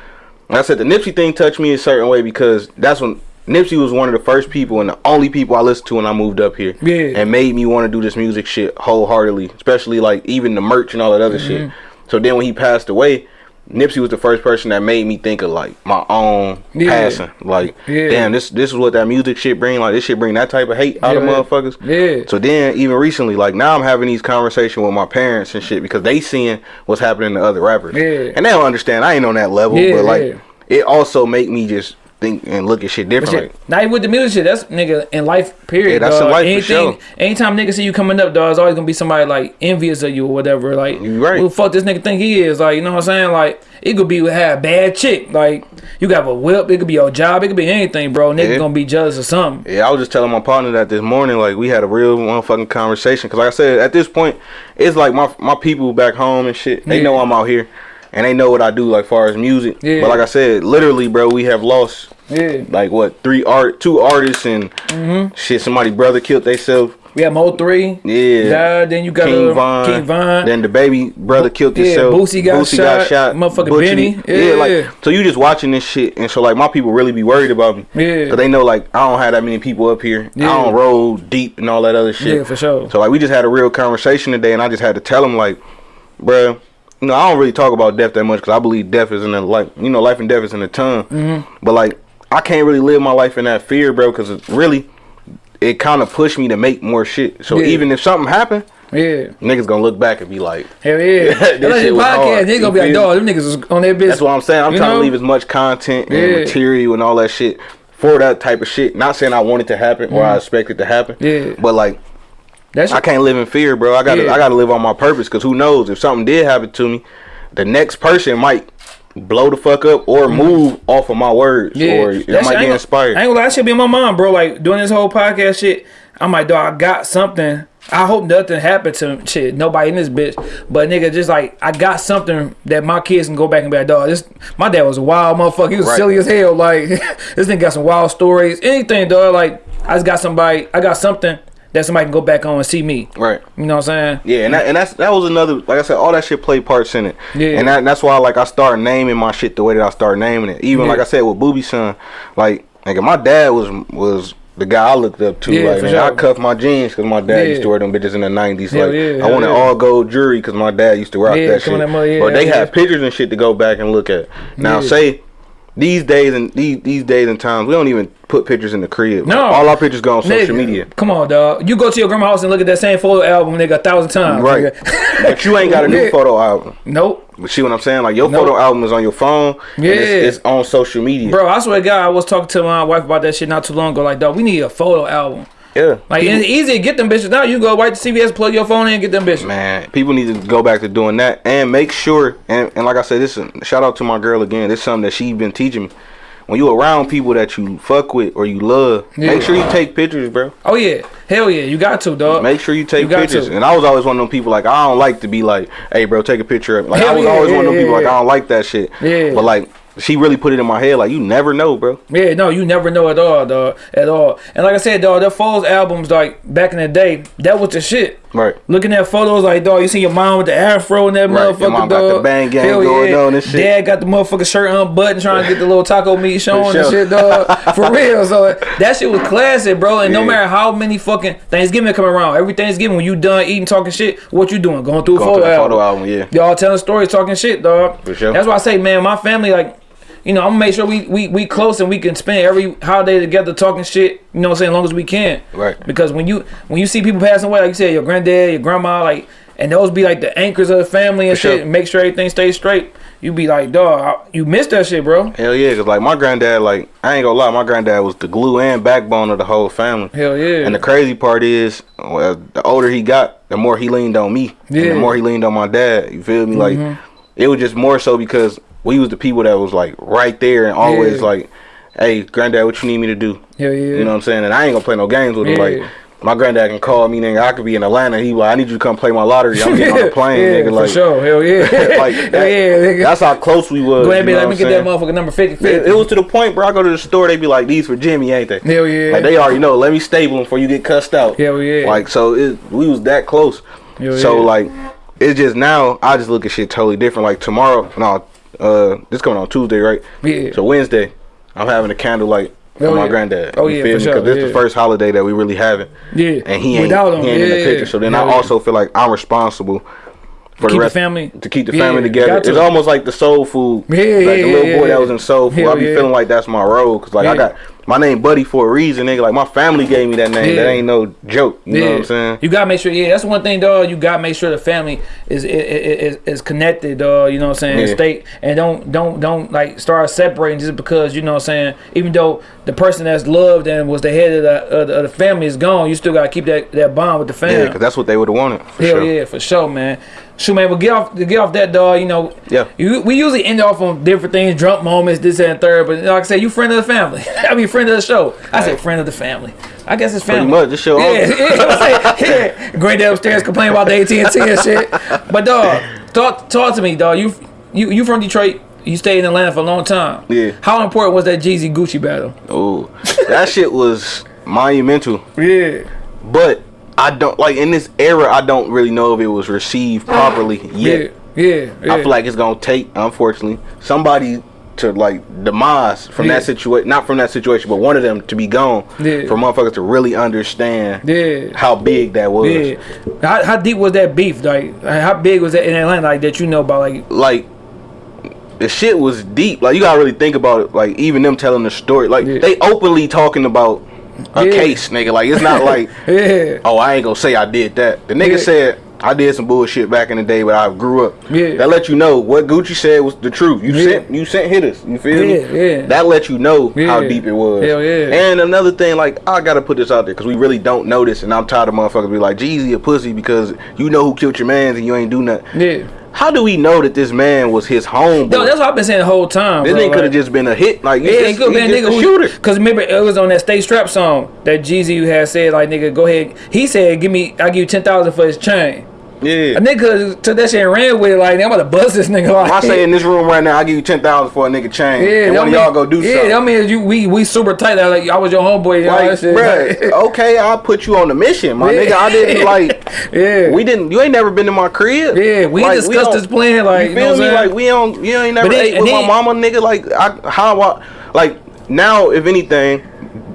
like I said, the Nipsey thing touched me a certain way because that's when Nipsey was one of the first people and the only people I listened to when I moved up here. Yeah. and made me want to do this music shit wholeheartedly, especially like even the merch and all that other shit. Mm-hmm. So then when he passed away. Nipsey was the first person that made me think of like my own Yeah. passing. Like, Yeah. damn, this this is what that music shit bring. Like, this shit bring that type of hate out of Yeah. motherfuckers. Yeah. So then, even recently, like now, I'm having these conversations with my parents and shit because they seeing what's happening to other rappers, Yeah. and they don't understand. I ain't on that level, Yeah, but like, yeah. it also make me just think and look at shit differently. shit, not even with the music shit. That's nigga in life. Period. Yeah, that's dog. life for Anything, sure. anytime nigga see you coming up, dog, it's always gonna be somebody like envious of you or whatever. Like, You right. who the fuck this nigga think he is? Like, you know what I'm saying? Like, it could be with have a bad chick. Like, you got a whip. It could be your job. It could be anything, bro. Nigga Yeah. gonna be jealous of something. Yeah, I was just telling my partner that this morning, like we had a real motherfucking conversation. Cause like I said, at this point, it's like my my people back home and shit. They Yeah. know I'm out here, and they know what I do, like far as music. Yeah. But like I said, literally, bro, we have lost Yeah. like what three art, two artists, and Mm-hmm. shit. Somebody brother killed themselves. We have Mo3. Yeah. Died. Then you got King uh, Von. King Von. Then the baby brother killed Yeah, himself. Boosie got shot. Motherfucking Butchie. Benny. Yeah. Yeah. like so you just watching this shit, and so like my people really be worried about me. Yeah. Cause they know like I don't have that many people up here. Yeah. I don't roll deep and all that other shit. Yeah, for sure. So like we just had a real conversation today, and I just had to tell them like, bruh, you know I don't really talk about death that much because I believe death is in the like you know life and death is in the tongue. Mm-hmm. But like I can't really live my life in that fear, bro, because it really it kind of pushed me to make more shit. So Yeah. even if something happened. Yeah. Niggas gonna look back and be like, Hell yeah. (laughs) This That's shit was podcast. They gonna be like, dog, them niggas was on their business. that's what I'm saying. I'm You trying know? to leave as much content and Yeah. material and all that shit for that type of shit. Not saying I want it to happen or I expect it to happen. Mm-hmm. Yeah. But like That's I can't live in fear, bro. I gotta Yeah. I gotta live on my purpose because who knows if something did happen to me, the next person might blow the fuck up or mm-hmm. move off of my words or That I shit- might get inspired. I ain't gonna lie, that should be in my mind, bro. Like doing this whole podcast shit. I'm like, dog, I got something. I hope nothing happened to shit. Nobody in this bitch, but nigga, just like I got something that my kids can go back and be like, dog. This my dad was a wild motherfucker. He was Right. silly as hell. Like (laughs) this nigga got some wild stories. Anything, dog. Like I just got somebody. I got something that somebody can go back on and see me. Right. You know what I'm saying? Yeah, and that, and that's that was another like I said, all that shit played parts in it. Yeah. And that, that's why like I started naming my shit the way that I started naming it. Even Yeah. like I said with Booby Son, like like my dad was was the guy I looked up to. Yeah, like for man, I sure. cuffed my jeans because my dad Yeah. used to wear them bitches in the nineties. Like yeah, I wanted hell yeah. all gold jewelry because my dad used to rock Yeah, that shit. that but they have pictures and shit to go back and look at. Now say these days and these these days and times we don't even put pictures in the crib. No. all our pictures go on social Nigga, media. Come on, dog. You go to your grandma's house and look at that same photo album, nigga, a thousand times. Right. (laughs) but you ain't got a new photo album. Nope. But see what I'm saying? Like your Nope. photo album is on your phone. Yeah. And it's, it's on social media. Bro, I swear to God, I was talking to my wife about that shit not too long ago. Like, dog, we need a photo album. Yeah. Like, People- it's easy to get them bitches now. You go right to CVS, plug your phone in, and get them bitches. man, people need to go back to doing that and make sure. And, and like I said, this is shout out to my girl again. This is something that she been teaching me. When you around people that you fuck with or you love, Yeah. make sure you take pictures, bro. Oh yeah, hell yeah, you got to, dog. Make sure you take You pictures. to. And I was always one of them people like I don't like to be like, hey, bro, take a picture of me. Like I was yeah, always one of them yeah, people like. I don't like that shit. Yeah. But like she really put it in my head like you never know, bro. Yeah, no, you never know at all, dog, at all. And like I said, dog, that Foles albums, like back in the day, that was the shit. Right. Looking at photos, like dog, you see your mom with the afro and that Right, motherfucker, your mom dog. got the bang gang Hell going yeah. on and shit. Dad got the motherfucker shirt unbuttoned, trying to get the little taco meat showing and shit, dog. (laughs) For real, so that shit was classic, bro. And no matter how many fucking Thanksgiving come around, every Thanksgiving when you done eating, talking shit, what you doing? Going through a Going photo through the album. photo album, yeah. Y'all telling stories, talking shit, dog. For sure. That's why I say, man, my family, like, you know, I'm gonna make sure we, we we close and we can spend every holiday together talking shit. You know what I'm saying? As long as we can. Right. Because when you when you see people passing away, like you said, your granddad, your grandma, like, and those be like the anchors of the family and For shit, sure. and make sure everything stays straight. you be like, dog, you missed that shit, bro. Hell yeah, cause like my granddad, like I ain't gonna lie, my granddad was the glue and backbone of the whole family. Hell yeah. And the crazy part is, well, the older he got, the more he leaned on me. And Yeah. The more he leaned on my dad. You feel me? Like mm-hmm. it was just more so because we was the people that was like right there and always Yeah. like, hey, granddad, what you need me to do? Hell yeah. You know what I'm saying? And I ain't gonna play no games with him. Like my granddad can call me, nigga. I could be in Atlanta. He like, I need you to come play my lottery. I'm getting on the (laughs) plane, yeah, nigga. Like, for sure. Hell yeah. (laughs) like Hell that- yeah, nigga. that's how close we was. Go ahead, you be know let me get I'm that motherfucker number 50 It, 50. it was to the point, bro. I go to the store, they be like, "These for Jimmy, ain't they?" Hell yeah. Like they already know. Let me stable them before you get cussed out. Hell yeah. Like so, it, we was that close. Hell so yeah. like, it's just now I just look at shit totally different. Like tomorrow, no, uh, this coming on Tuesday, right? Yeah. So Wednesday, I'm having a candlelight for Oh, my yeah. granddad. Oh, yeah, for sure, this yeah. the first holiday that we really having. Yeah. And he ain't, Without him, he ain't in the picture. So then I yeah. also feel like I'm responsible for the the family- to keep the Yeah, family together. to. It's almost like the soul food. Yeah, like yeah, the little yeah, boy yeah. that was in soul food. I be yeah. feeling like that's my role because like I got my name Buddy for a reason, nigga. Like my family gave me that name. That ain't no joke. You know what I'm saying? You gotta make sure. Yeah, that's one thing, dog. You gotta make sure the family is is, is, is connected, dog. You know what I'm saying? Yeah. Stay and don't don't don't like start separating just because you know what I'm saying. Even though the person that's loved and was the head of the of the, of the family is gone, you still gotta keep that that bond with the family. Yeah, because that's what they would have wanted. For Hell sure. yeah, for sure, man. Shoot, man, but get off get off that dog. You know, Yeah. You, we usually end off on different things, drunk moments, this and third. But like I said, you friend of the family. (laughs) I mean, friend of the show. I said friend of the family. I guess it's family. Pretty much. This show. Yeah, yeah, I'm saying, (laughs) yeah. Granddad upstairs complaining about the AT and T and shit. But dog, talk talk to me, dog. You you you from Detroit? You stayed in Atlanta for a long time. Yeah. How important was that Jeezy Gucci battle? Oh, that shit was monumental. (laughs) Yeah. But I don't like in this era. I don't really know if it was received uh-huh. properly yet. Yeah. Yeah. yeah. I feel like it's gonna take, unfortunately, somebody to like demise from Yeah. that situation. Not from that situation, but one of them to be gone. Yeah. For motherfuckers to really understand Yeah. how big that was. Yeah. How, how deep was that beef? Like, how big was that in Atlanta? Like that you know about? Like, Like the shit was deep. Like you gotta really think about it. Like even them telling the story. Like Yeah. they openly talking about a Yeah. case, nigga. Like it's not like (laughs) yeah. oh, I ain't gonna say I did that. The nigga Yeah. said I did some bullshit back in the day, but I grew up. Yeah. That let you know what Gucci said was the truth. You Yeah. sent you sent hitters. You feel Yeah, me? yeah. That let you know how deep it was. Hell yeah. And another thing, like I gotta put this out there because we really don't know this, and I'm tired of motherfuckers be like Jeezy a pussy because you know who killed your mans and you ain't do nothing. Yeah. How do we know that this man was his homeboy? No, that's what I've been saying the whole time. this bro. nigga could have just been a hit. Like Yeah, yeah, he could have been a nigga who shooter. Cause remember it was on that Stay Strap song that Jeezy had said like nigga go ahead. He said give me I'll give you ten thousand for his chain. Yeah. A nigga took that shit and ran with it like I'm about to bust this nigga. Like I say in this room right now, I give you ten thousand for a nigga chain, yeah, and one of y'all go do yeah, something. that means you we we super tight. Like I was your homeboy. Like, that shit. bruh, okay, I'll put you on the mission, my Yeah. nigga. I didn't like. Yeah. We didn't. You ain't never been to my crib. Yeah, we Like, discussed don't- this plan. Like you you know what me? Like we don't. You ain't never then- ate with then- my mama, nigga. Like I, how I, like now, if anything,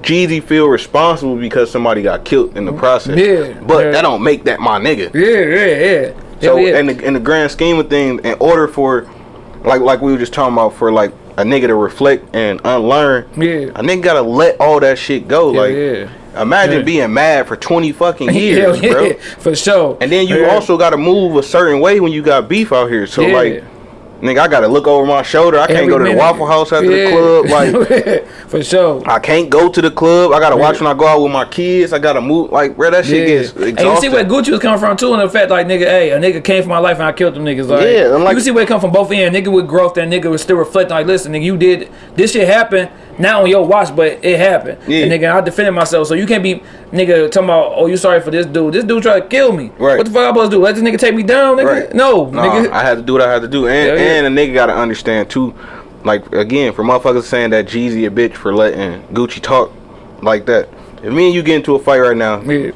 Jeezy feel responsible because somebody got killed in the process. Yeah, but yeah. that don't make that my nigga. yeah, yeah, yeah. So Hell yeah. in the in the grand scheme of things, in order for, like like we were just talking about, for like a nigga to reflect and unlearn, Yeah. a nigga gotta let all that shit go. Hell like, yeah. Imagine Yeah. being mad for twenty fucking (laughs) years, yeah, bro. (laughs) for sure. And then you Yeah. also gotta move a certain way when you got beef out here. So Yeah. like, nigga, I gotta look over my shoulder. I can't Every go to the. Waffle House after Yeah. the club. (laughs) Like. for sure. I can't go to the club. I gotta watch Yeah. when I go out with my kids. I gotta move. Like, bro, that shit gets And you see where Gucci was coming from too, and the fact like nigga, hey, a nigga came from my life and I killed them niggas. Like, Yeah, like- you see where it come from both ends. Nigga with growth, that nigga was still reflecting like, listen, nigga, you did this shit happened not on your watch, but it happened. Yeah. And nigga, I defended myself, so you can't be nigga talking about, oh, you sorry for this dude. This dude tried to kill me. Right. What the fuck I supposed to do? Let this nigga take me down, nigga? Right. No, Nah, nigga. I had to do what I had to do, and yeah. and a nigga gotta understand too. Like again, for motherfuckers saying that Jeezy a bitch for letting Gucci talk like that. If me and you get into a fight right now, Yeah.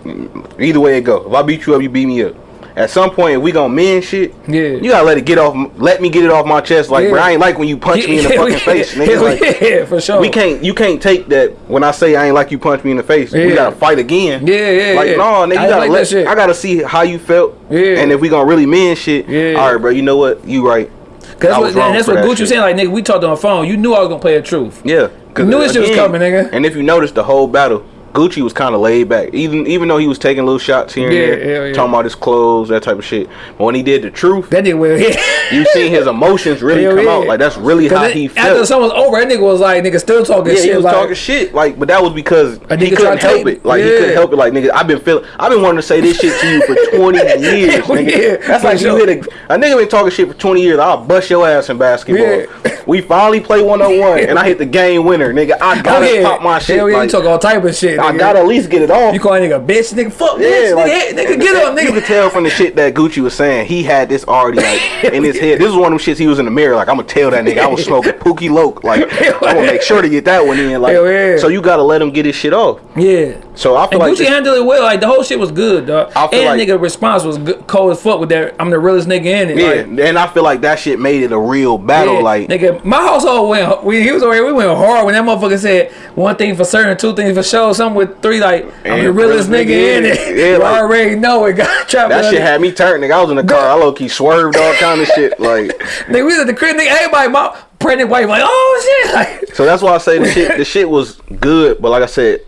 either way it go. If I beat you up, you beat me up. At some point, if we gonna mend shit, Yeah. you gotta let it get off. Let me get it off my chest. Like, Yeah. bro, I ain't like when you punch me in the (laughs) fucking yeah. face, nigga. Like, yeah, for sure. we can't. You can't take that when I say I ain't like you punch me in the face. Yeah. We gotta fight again. Yeah, yeah, Like yeah. no, nigga, I you gotta like let. shit. I gotta see how you felt. Yeah. And if we gonna really mend shit, Yeah. all right, bro. You know what? You right. Cause that's what, was wrong and that's what that Gucci was shit. saying. Like, nigga, we talked on the phone. You knew I was gonna play the truth. Yeah. You knew this shit was coming, nigga. And if you notice the whole battle, Gucci was kind of laid back, even even though he was taking little shots here and Yeah, there, yeah, yeah. talking about his clothes, that type of shit. But when he did the truth, That nigga will hit. you seen his (laughs) emotions really Hell come yeah. out. Like that's really how he after felt. someone was over, that nigga was like, nigga still talking Yeah, shit. he was like, talking shit. Like, but that was because he couldn't help it. Like he couldn't help it. Like nigga, I've been feeling. I've been wanting to say this shit to you for (laughs) twenty years, nigga. Yeah, That's like you hit a, a nigga been talking shit for twenty years. I'll bust your ass in basketball. Yeah. We finally play one on one, and I hit the game winner, nigga. I Oh, gotta yeah. pop my shit. Hell yeah, like, you talk all type of shit. I gotta at least get it off. You call a nigga a bitch, nigga. Fuck bitch, like, nigga, nigga, get up, nigga. You nigga. could tell from the shit that Gucci was saying, he had this already like in his head. This is one of them shits he was in the mirror, like I'm gonna tell that nigga I was (laughs) smoking Pookie Loc. Like (laughs) I'm gonna make sure to get that one in. Like yeah. so you gotta let him get his shit off. Yeah. So I feel And like Gucci handled it well. Like the whole shit was good, dog. I feel And like- nigga response was good, cold as fuck with that. I'm the realest nigga in it. yeah, Like, and I feel like that shit made it a real battle. yeah, Like nigga, my household went. We, he was already. We went hard when that motherfucker said one thing for certain, two things for sure, something with three. Like I'm the realest realest nigga nigga in it. Yeah, (laughs) you like- already know it. (laughs) Got trapped. that shit had me turning. Nigga, I was in the car. I low key swerved all kind of shit. (laughs) Like Nigga, we was at the crib. Nigga, everybody, my pregnant wife, like, oh shit. Like, so that's why I say the shit. The shit was good, but like I said,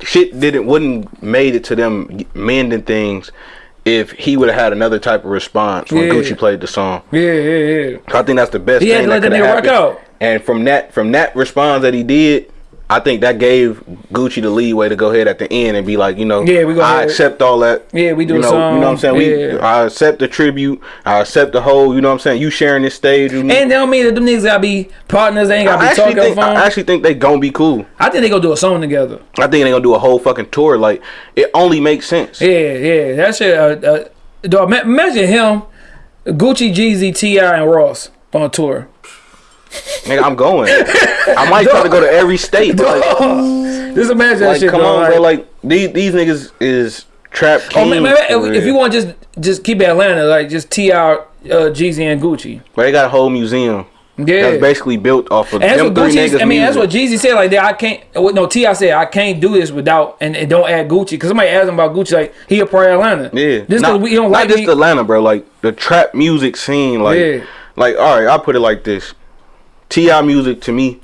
shit didn't wouldn't made it to them mending things. If he would have had another type of response when Yeah. Gucci played the song, yeah, yeah, yeah. I think that's the best He thing that could nigga have work happened. out. And from that from that response that he did, I think that gave Gucci the leeway to go ahead at the end and be like, you know, Yeah, we go I accept all that. Yeah, we do you know, song. You know what I'm saying? We Yeah. I accept the tribute. I accept the whole. You know what I'm saying? You sharing this stage with me. And they don't mean that them niggas gotta be partners. They ain't gotta I be talking on think, the phone. I actually think they gonna be cool. I think they gonna do a song together. I think they gonna do a whole fucking tour. Like it only makes sense. Yeah, yeah. That shit. Uh, uh, dog, imagine him, Gucci, Jeezy, T.I., and Ross on tour. Nigga, I'm going. I might try to go to every state. Like, (laughs) Just imagine that shit. come dog, on, bro. Like these these niggas is trap oh, man, man, if, if you want just just keep Atlanta, like just T.I., uh, Jeezy, and Gucci. But they got a whole museum. Yeah. That's basically built off of And them three Gucci. niggas. I mean, that's what. Jeezy said. Like, that I can't. No T.I. said, I can't do this without and, and don't add Gucci because somebody asked him about Gucci. Like, he a part of Atlanta. Yeah, Just not, because we don't not like just me. Atlanta, bro. Like the trap music scene. Like, Yeah. like all right, I'll put it like this: T.I. music to me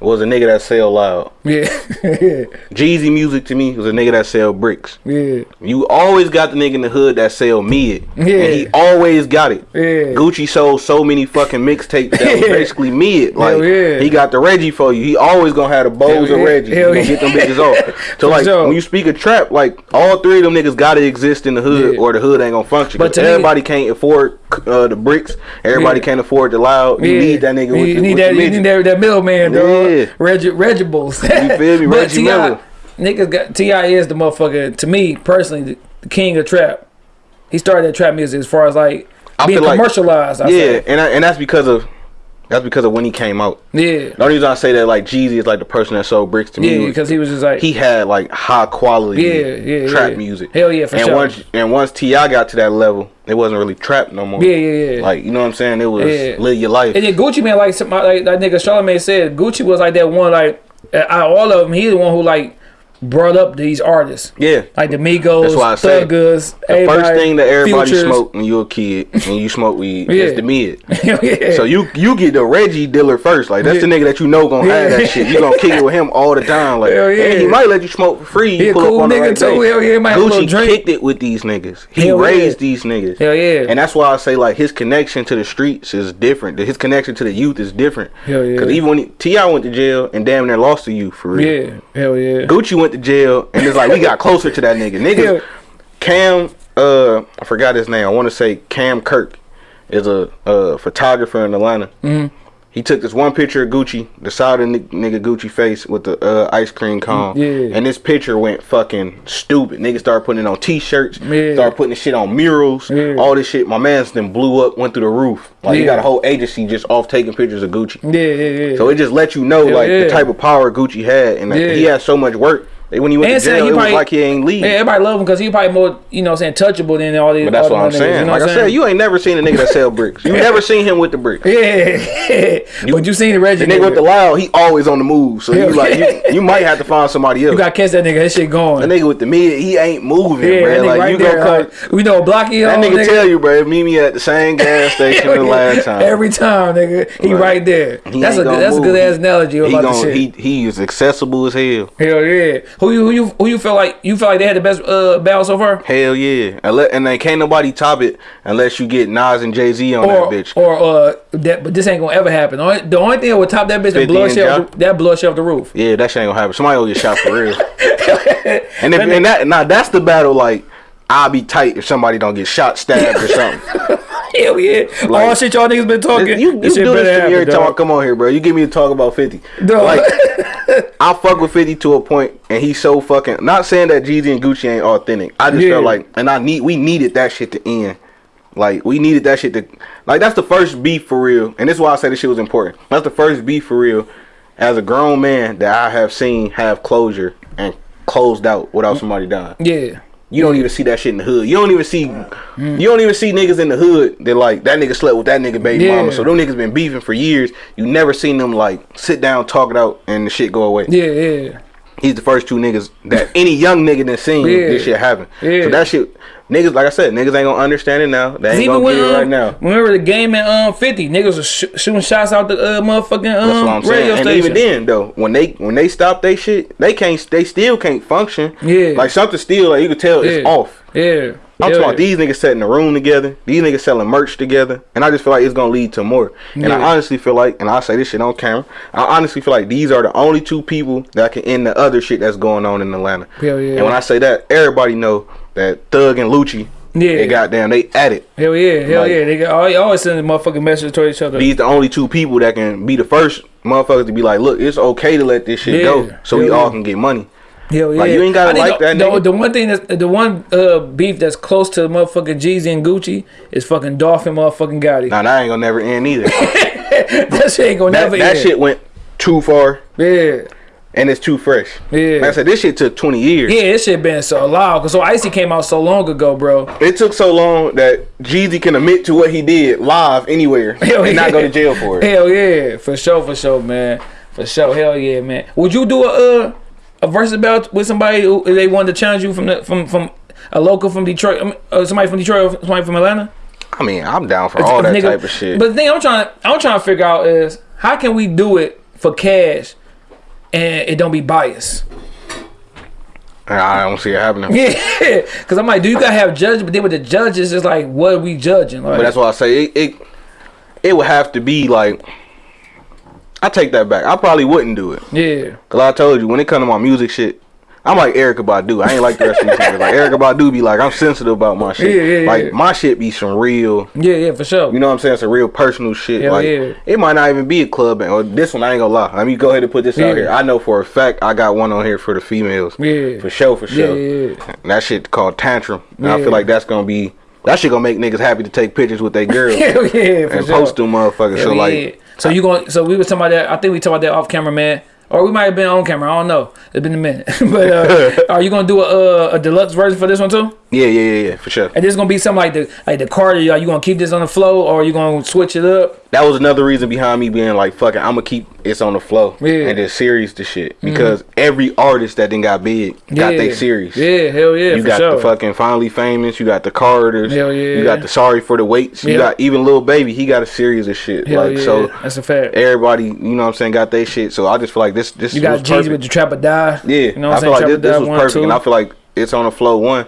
was a nigga that sell loud. yeah, (laughs) Jeezy music to me was a nigga that sell bricks. yeah, You always got the nigga in the hood that sell mid. Yeah. And he always got it. Yeah. Gucci sold so many fucking mixtapes that was (laughs) Yeah. basically mid. Like yeah. he got the Reggie for you. He always gonna have the bows of yeah. Reggie. Hell gonna get them bitches off. (laughs) So like sure. when you speak of trap, like all three of them niggas gotta exist in the hood Yeah. or the hood ain't gonna function. But But to me- everybody can't afford uh, the bricks. Everybody Yeah. can't afford the loud. You Yeah. need that nigga You with the, need with that. the You need that, that middleman, dog. Yeah. Regi- Regibles. You feel me? (laughs) But Reggie T.I., Miller. niggas got T.I. is the motherfucker. To me personally, the, the king of trap. He started that trap music as far as like I being like- commercialized. I Yeah, say. and I, and that's because of that's because of when he came out. yeah, The only reason I say that like Jeezy is like the person that sold bricks to me. yeah. Because he was just like he had like high quality Yeah, yeah, trap yeah. music. Hell yeah, for and sure. once and once T.I. got to that level, it wasn't really trapped no more. Yeah, yeah, yeah. Like you know what I'm saying? It was Yeah. live your life. And then Gucci man, like some, like that nigga Charlamagne said, Gucci was like that one, like out of all of them, He's the one who like brought up these artists, yeah. like the Migos, That's why I Thuggas. The first thing that everybody Futures. smoked when you a kid and you smoke weed (laughs) Yeah. is the mid. (laughs) Yeah. So you you get the Reggie dealer first. Like that's the nigga that you know gonna have Yeah. that (laughs) shit. You gonna kick it with him all the time. Like Hell yeah. and he might let you smoke for free. You He pull cool up on the nigga right too. day. Hell yeah, he might have a Gucci drink. kicked it with these niggas. He Hell yeah. raised these niggas. Hell yeah. And that's why I say like his connection to the streets is different. His connection to the youth is different. Hell yeah. Cause even when T.I. went to jail and damn near lost to you for real. yeah, hell yeah. Gucci went to jail and it's like we got closer to that nigga. (laughs) Nigga, Cam, uh, I forgot his name. I want to say Cam Kirk is a, a photographer in Atlanta. Mm-hmm. He took this one picture of Gucci, the side of nigga Gucci face with the uh, ice cream cone. Yeah. And this picture went fucking stupid. Niggas started putting it on t-shirts, Yeah. started putting this shit on murals, Yeah. all this shit. My man's then blew up, went through the roof. Like he Yeah. got a whole agency just off taking pictures of Gucci. Yeah, yeah, yeah. So it just let you know like the type of power Gucci had, and Yeah. he had so much work. When he went And to jail, he it was probably- like he ain't leave. yeah, everybody love him because he probably more, you know, what I'm saying touchable than all these. but that's what I'm niggas, saying. You know like what I said, you ain't never seen a nigga that sell bricks. You (laughs) never seen him with the bricks. Yeah, (laughs) but you seen the Reggie The nigga with the loud, he always on the move. So you like you, (laughs) you might have to find somebody else. You got to catch that nigga. That shit going. the nigga with the mid, he ain't moving, yeah, bro. nigga Like right you there. go like, we know blocky That on, nigga tell you, bro, meet me at the same gas station the last time. Every time, nigga, he Right. right there. He that's a good, that's a good ass analogy he about the shit. he he is accessible as hell. Hell yeah. Who you who you who you feel like you feel like they had the best uh, battle so far? Hell yeah. And, let, and then can't nobody top it unless you get Nas and Jay Z on Or that bitch. or uh that but this ain't gonna ever happen. The only, the only thing that would top that bitch that 50 blow and shit Ja? off the, that shit off the roof. Yeah, that shit ain't gonna happen. Somebody will get shot for real. (laughs) and if and that now that's the battle like I'll be tight if somebody don't get shot, stabbed or something. (laughs) Hell yeah! All Like- shit y'all niggas been talking. you you this do this better to me every happen, time I come on here, bro. You give me to talk about 50. Dog. Like (laughs) I fuck with 50 to a point and he's so fucking not saying that Jeezy and Gucci ain't authentic. I just Yeah. felt like and I need we needed that shit to end. Like we needed that shit to like that's the first beef for real. And this is why I said this shit was important. That's the first beef for real as a grown man that I have seen have closure and closed out without mm. somebody dying. yeah. You don't even see that shit in the hood. You don't even see mm. you don't even see niggas in the hood that like that nigga slept with that nigga baby Yeah. mama. So them niggas been beefing for years. You never seen them like sit down, talk it out, and the shit go away. Yeah, yeah. He's the first two niggas that (laughs) any young nigga that seen Yeah. this shit happen. Yeah. So that shit niggas like I said, niggas ain't gonna understand it now. They ain't Even gonna when get it um, right now. remember the game at um fifty niggas was sh- shooting shots out the uh, motherfucking That's what um I'm radio saying. And even then though, when they when they stop they shit, they can't they still can't function. Yeah. Like something still like you can tell it's off. yeah, I'm Hell talking about yeah. these niggas setting the room together. These niggas selling merch together, and I just feel like it's gonna lead to more. And I honestly feel like, and I say this shit on camera, I honestly feel like these are the only two people that can end the other shit that's going on in Atlanta. Hell yeah. And when I say that, everybody know that Thug and Lucci, Yeah. they goddamn they at it. Hell yeah, hell Like- yeah. They got, always, always sending motherfucking messages to each other. These the only two people that can be the first motherfuckers to be like, look, it's okay to let this shit Yeah. go, so we Hell all can get money. Hell yeah. Like, you ain't gotta I think like the, that The, nigga. the one thing that's the one uh, beef that's close to motherfucking Jeezy and Gucci is fucking Dolph and motherfucking Gotti. Now that ain't gonna never end either. (laughs) that shit ain't gonna that never that end. That shit went too far, Yeah. and it's too fresh. Yeah. Like I said, this shit took 20 years. Yeah, this shit been so loud. Cause so Icy came out so long ago, bro. It took so long that Jeezy can admit to what he did live anywhere (laughs) Hell and not yeah. go to jail for it. Hell yeah, for sure, for sure, man, for sure. Hell yeah, man. Would you do a uh, a versus bout with somebody who they wanted to challenge you from the from from a local from Detroit, I mean, uh, somebody from Detroit, or somebody from Atlanta? I mean, I'm down for all that Nigga, type of shit. But the thing I'm trying I'm trying to figure out is how can we do it for cash and it don't be biased? I don't see it happening. (laughs) Yeah, because I'm like, do you gotta have judges? But then with the judges, it's like, what are we judging? Like, But that's why I say it, it. It would have to be like. I take that back. I probably wouldn't do it. yeah, Cause I told you when it come to my music shit, I'm like Erykah Badu. I ain't like the rest of these niggas. Like Erykah Badu be like, I'm sensitive about my shit. Yeah, yeah, like yeah. my shit be some real. yeah, yeah, for sure. You know what I'm saying? It's a real personal shit. Hell like yeah. it might not even be a club band. Or this one, I ain't gonna lie. Let me go ahead and put this Yeah. out here. I know for a fact I got one on here for the females. Yeah. For sure, for sure. Yeah, yeah, And that shit called tantrum. And I feel like that's gonna be that shit gonna make niggas happy to take pictures with their (laughs) girls Hell yeah, for and sure. post them motherfuckers. so Hell like yeah. So you going? So we was talking about that. I think we talked about that off camera, man. Or we might have been on camera. I don't know. It's been a minute. (laughs) but uh, (laughs) are you gonna do a, a deluxe version for this one too? Yeah, yeah, yeah, yeah, for sure. And this is gonna be something like the like the Carter. Are you gonna keep this on the flow, or you gonna switch it up? That was another reason behind me being like, fuck it, I'm gonna keep it's on the flow Yeah. Mm-hmm. and just series the shit because every artist that then got big got yeah. they series. Yeah, hell yeah, You got sure. the fucking finally famous. You got the Carters. Hell yeah. You got the sorry for the waits. You Yeah. got even Lil Baby. He got a series of shit. Hell like yeah, so, that's a fact. everybody, you know what I'm saying, got they shit. So I just feel like this. This You got Jeezy with the Trap or Die. Yeah, you know what I I'm feel saying. like this, this was one, perfect, two. and I feel like it's on the flow. One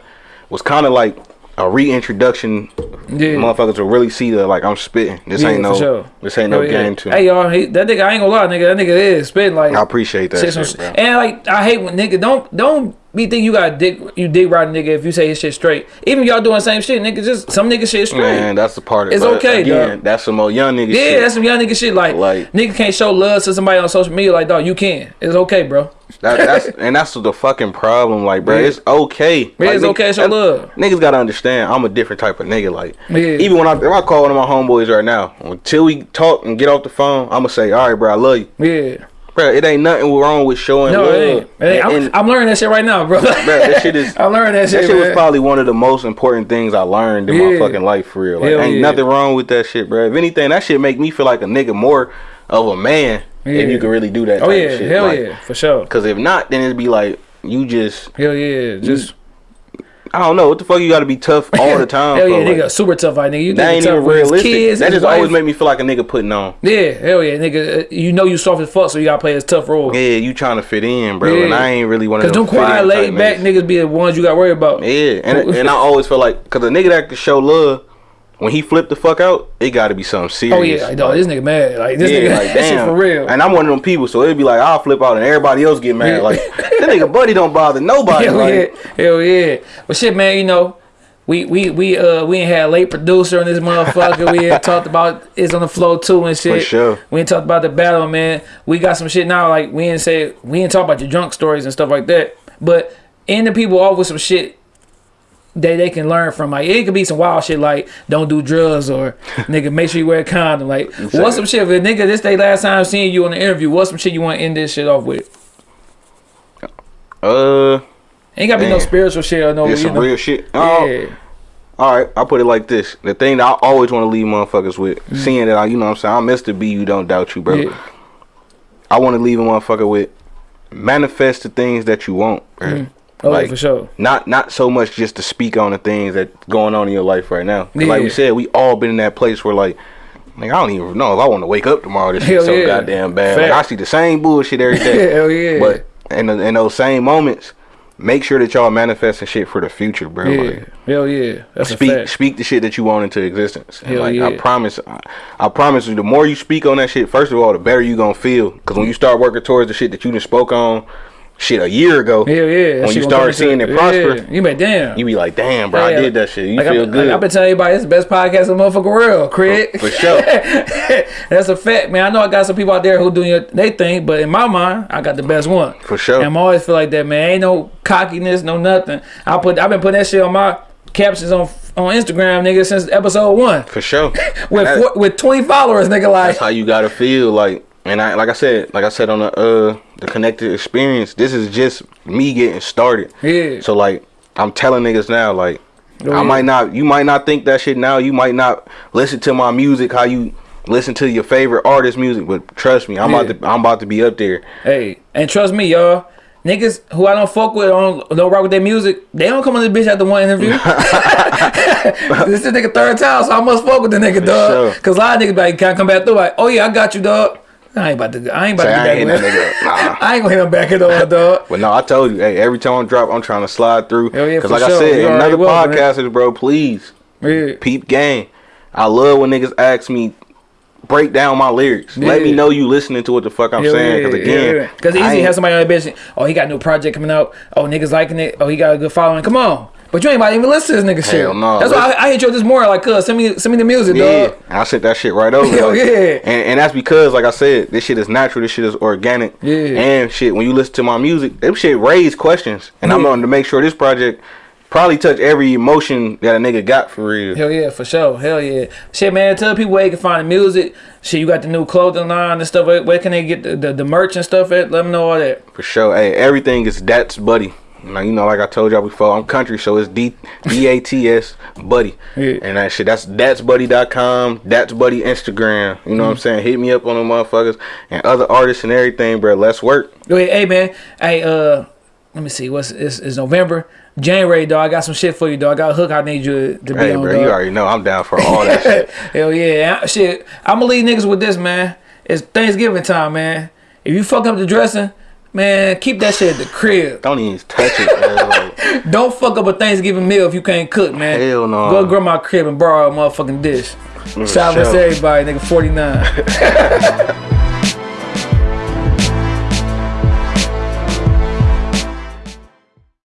was kind of like a reintroduction. Yeah. Motherfuckers will really see that like I'm spitting. This Yeah, ain't no, sure. this ain't no yeah. game to. Hey y'all, he, that nigga, I ain't gonna lie, nigga, that nigga is spitting like. I appreciate that Shit, and like I hate when nigga don't don't be think you got dick you dig right nigga if you say his shit straight. Even y'all doing the same shit, nigga. Just some nigga shit straight. Man, that's the part of it. It's okay, Again, dog. that's some more young nigga shit. yeah, shit. that's some young nigga shit. Like, Like- nigga can't show love to somebody on social media. Like dog, you can. It's okay, bro. That, (laughs) that's and that's the fucking problem, like, bro. Yeah. It's okay. Yeah, like, it's nigga- okay to show love. Niggas gotta understand, I'm a different type of nigga. Like, Yeah. even when I if I call one of my homeboys right now, until we talk and get off the phone, I'ma say, all right, bro, I love you, Yeah. Bro. It ain't nothing wrong with showing No, love. it ain't. It ain't. I'm, And- and I'm learning that shit right now, bro. that shit (laughs) is- I'm learning that shit. that shit was probably one of the most important things I learned in Yeah. my fucking life for real. Like, Hell ain't yeah. nothing wrong with that shit, bro. If anything, that shit make me feel like a nigga more of a man Yeah. if you could really do that. Oh type yeah, of shit. hell Like, yeah, for sure. Cause if not, then it'd be like you just Hell yeah, just I don't know what the fuck you got to be tough (laughs) all the time. Hell for, yeah, like, nigga, super tough like nigga. You that ain't tough even realistic. Kids, that just always wife. make me feel like a nigga putting on. Yeah, hell yeah, nigga. uh, You know you soft as fuck, so you gotta play this tough role. Yeah, you trying to fit in, bro, and I ain't really one of Cause them them quiet, laid back niggas. niggas be the ones you got to worry about. Yeah, and and I always feel like because a nigga that can show love when he flip the fuck out, it got to be something serious. Oh yeah, dog, this nigga mad. Like this nigga, (laughs) like damn, for real. And I'm one of them people, so it'd be like I'll flip out and everybody else get mad. Yeah. Like that nigga (laughs) buddy don't bother nobody. Hell like, yeah, hell yeah. But shit, man, you know, we we we uh we ain't had a late producer on this motherfucker. we ain't (laughs) talked about is on the flow too and shit. For sure. We ain't talked about the battle, man. We got some shit now. Like we ain't say we ain't talk about your drunk stories and stuff like that. But end the people off with some shit that they can learn from. Like it could be some wild shit like don't do drugs or (laughs) nigga make sure you wear a condom. Like what's some shit? If nigga this day last time seeing you on the interview, what's some shit you want to end this shit off with? uh, Ain't gotta be no spiritual shit or no. it's some know. real shit. Oh, Yeah. all right, I'll put it like this: the thing that I always want to leave motherfuckers with, seeing that I, you know, what I'm saying, I'm Mr. B, you don't doubt you, bro. Mm. Yeah. I want to leave a motherfucker with manifest the things that you want, bro. Oh, Like, for sure. Not not so much just to speak on the things that going on in your life right now. 'Cause Like we said, we all been in that place where like, like I don't even know if I want to wake up tomorrow. This shit Hell so yeah. goddamn bad. Like, I see the same bullshit every day. (laughs) Hell yeah. But in, the, in those same moments, make sure that y'all manifesting shit for the future, bro. Yeah. Like, Hell yeah. That's a speak fact. speak the shit that you want into existence. And Hell like yeah. I promise, I, I promise you, the more you speak on that shit, first of all, the better you gonna feel. Cause when you start working towards the shit that you just spoke on, shit a year ago, Hell yeah. When you start seeing it prosper, Yeah. You be like, damn. you be like, damn, bro, I did that shit. You like feel I, good. Like I've been telling everybody, it's the best podcast in the motherfucking world. Crit. For- for sure. (laughs) That's a fact, man. I know I got some people out there who doing they thing, but in my mind, I got the best one. For sure. And I'm always feel like that, man. Ain't no cockiness, no nothing. I put, I've been putting that shit on my captions on on Instagram, nigga, since episode one. For sure. (laughs) With four, with 20 followers, nigga, like. that's how you gotta feel like and I like I said, like I said on the uh the connected experience, this is just me getting started. Yeah. So like I'm telling niggas now, like Oh, I yeah. might not you might not think that shit now, you might not listen to my music how you listen to your favorite artist music, but trust me, I'm Yeah. about to I'm about to be up there. Hey, and trust me, y'all. Niggas who I don't fuck with, don't, don't rock with their music, they don't come on this bitch after one interview. (laughs) (laughs) this is nigga third time, so I must fuck with the nigga, dog. sure. Cause a lot of niggas like, can I come back through? Like, oh yeah, I got you, dog. I ain't about to, I ain't about Say, to I ain't back hitting with that nigga. (laughs) Nah. I ain't gonna hit him back at all, (laughs) dog. But no, I told you, hey, every time I drop, I'm trying to slide through. Hell yeah, like I said, You another man. podcasters, bro, please Yeah. peep game. I love when niggas ask me break down my lyrics. Let me know you listening to what the fuck I'm Hell saying. Cause again. Cause I easy has somebody on the bitch. Oh, he got a new project coming out. Oh, niggas liking it. Oh, he got a good following. Come on. But you ain't about to even listen to this nigga shit. Hell no. That's why I, I hit you this morning. Like, cuz, send me, send me the music, Yeah, dog. I sent that shit right over. (laughs) Hell like, yeah. and, and that's because, like I said, this shit is natural. This shit is organic. Yeah. And shit, when you listen to my music, them shit raise questions, and I'm Yeah. going to make sure this project probably touch every emotion that a nigga got for real. Hell yeah, for sure. Hell yeah. Shit, man, tell people where you can find the music. Shit, you got the new clothing line and stuff. Where, where can they get the, the, the merch and stuff at? Let them know all that. For sure. Hey, everything is that's buddy. Now you know, like I told y'all before, I'm country, so it's D D A T S buddy. Yeah. And that shit, that's that's buddy.com, that's buddy Instagram. You know what I'm Mm-hmm. saying? Hit me up on the motherfuckers and other artists and everything, bro. Let's work. Hey, hey, man. Hey, uh, let me see. What's it's, it's November, January, dog. I got some shit for you, dog. I got a hook. I need you to be Hey, on, bro, dog. you already know I'm down for all that shit. (laughs) Hell yeah. Shit, I'm gonna leave niggas with this, man. It's Thanksgiving time, man. If you fuck up the dressing, man, keep that shit at the crib. Don't even touch it. Like, (laughs) Don't fuck up a Thanksgiving meal if you can't cook, man. Hell no. Go to grandma's crib and borrow a motherfucking dish. Mm, Shout out to everybody, nigga. 49. (laughs)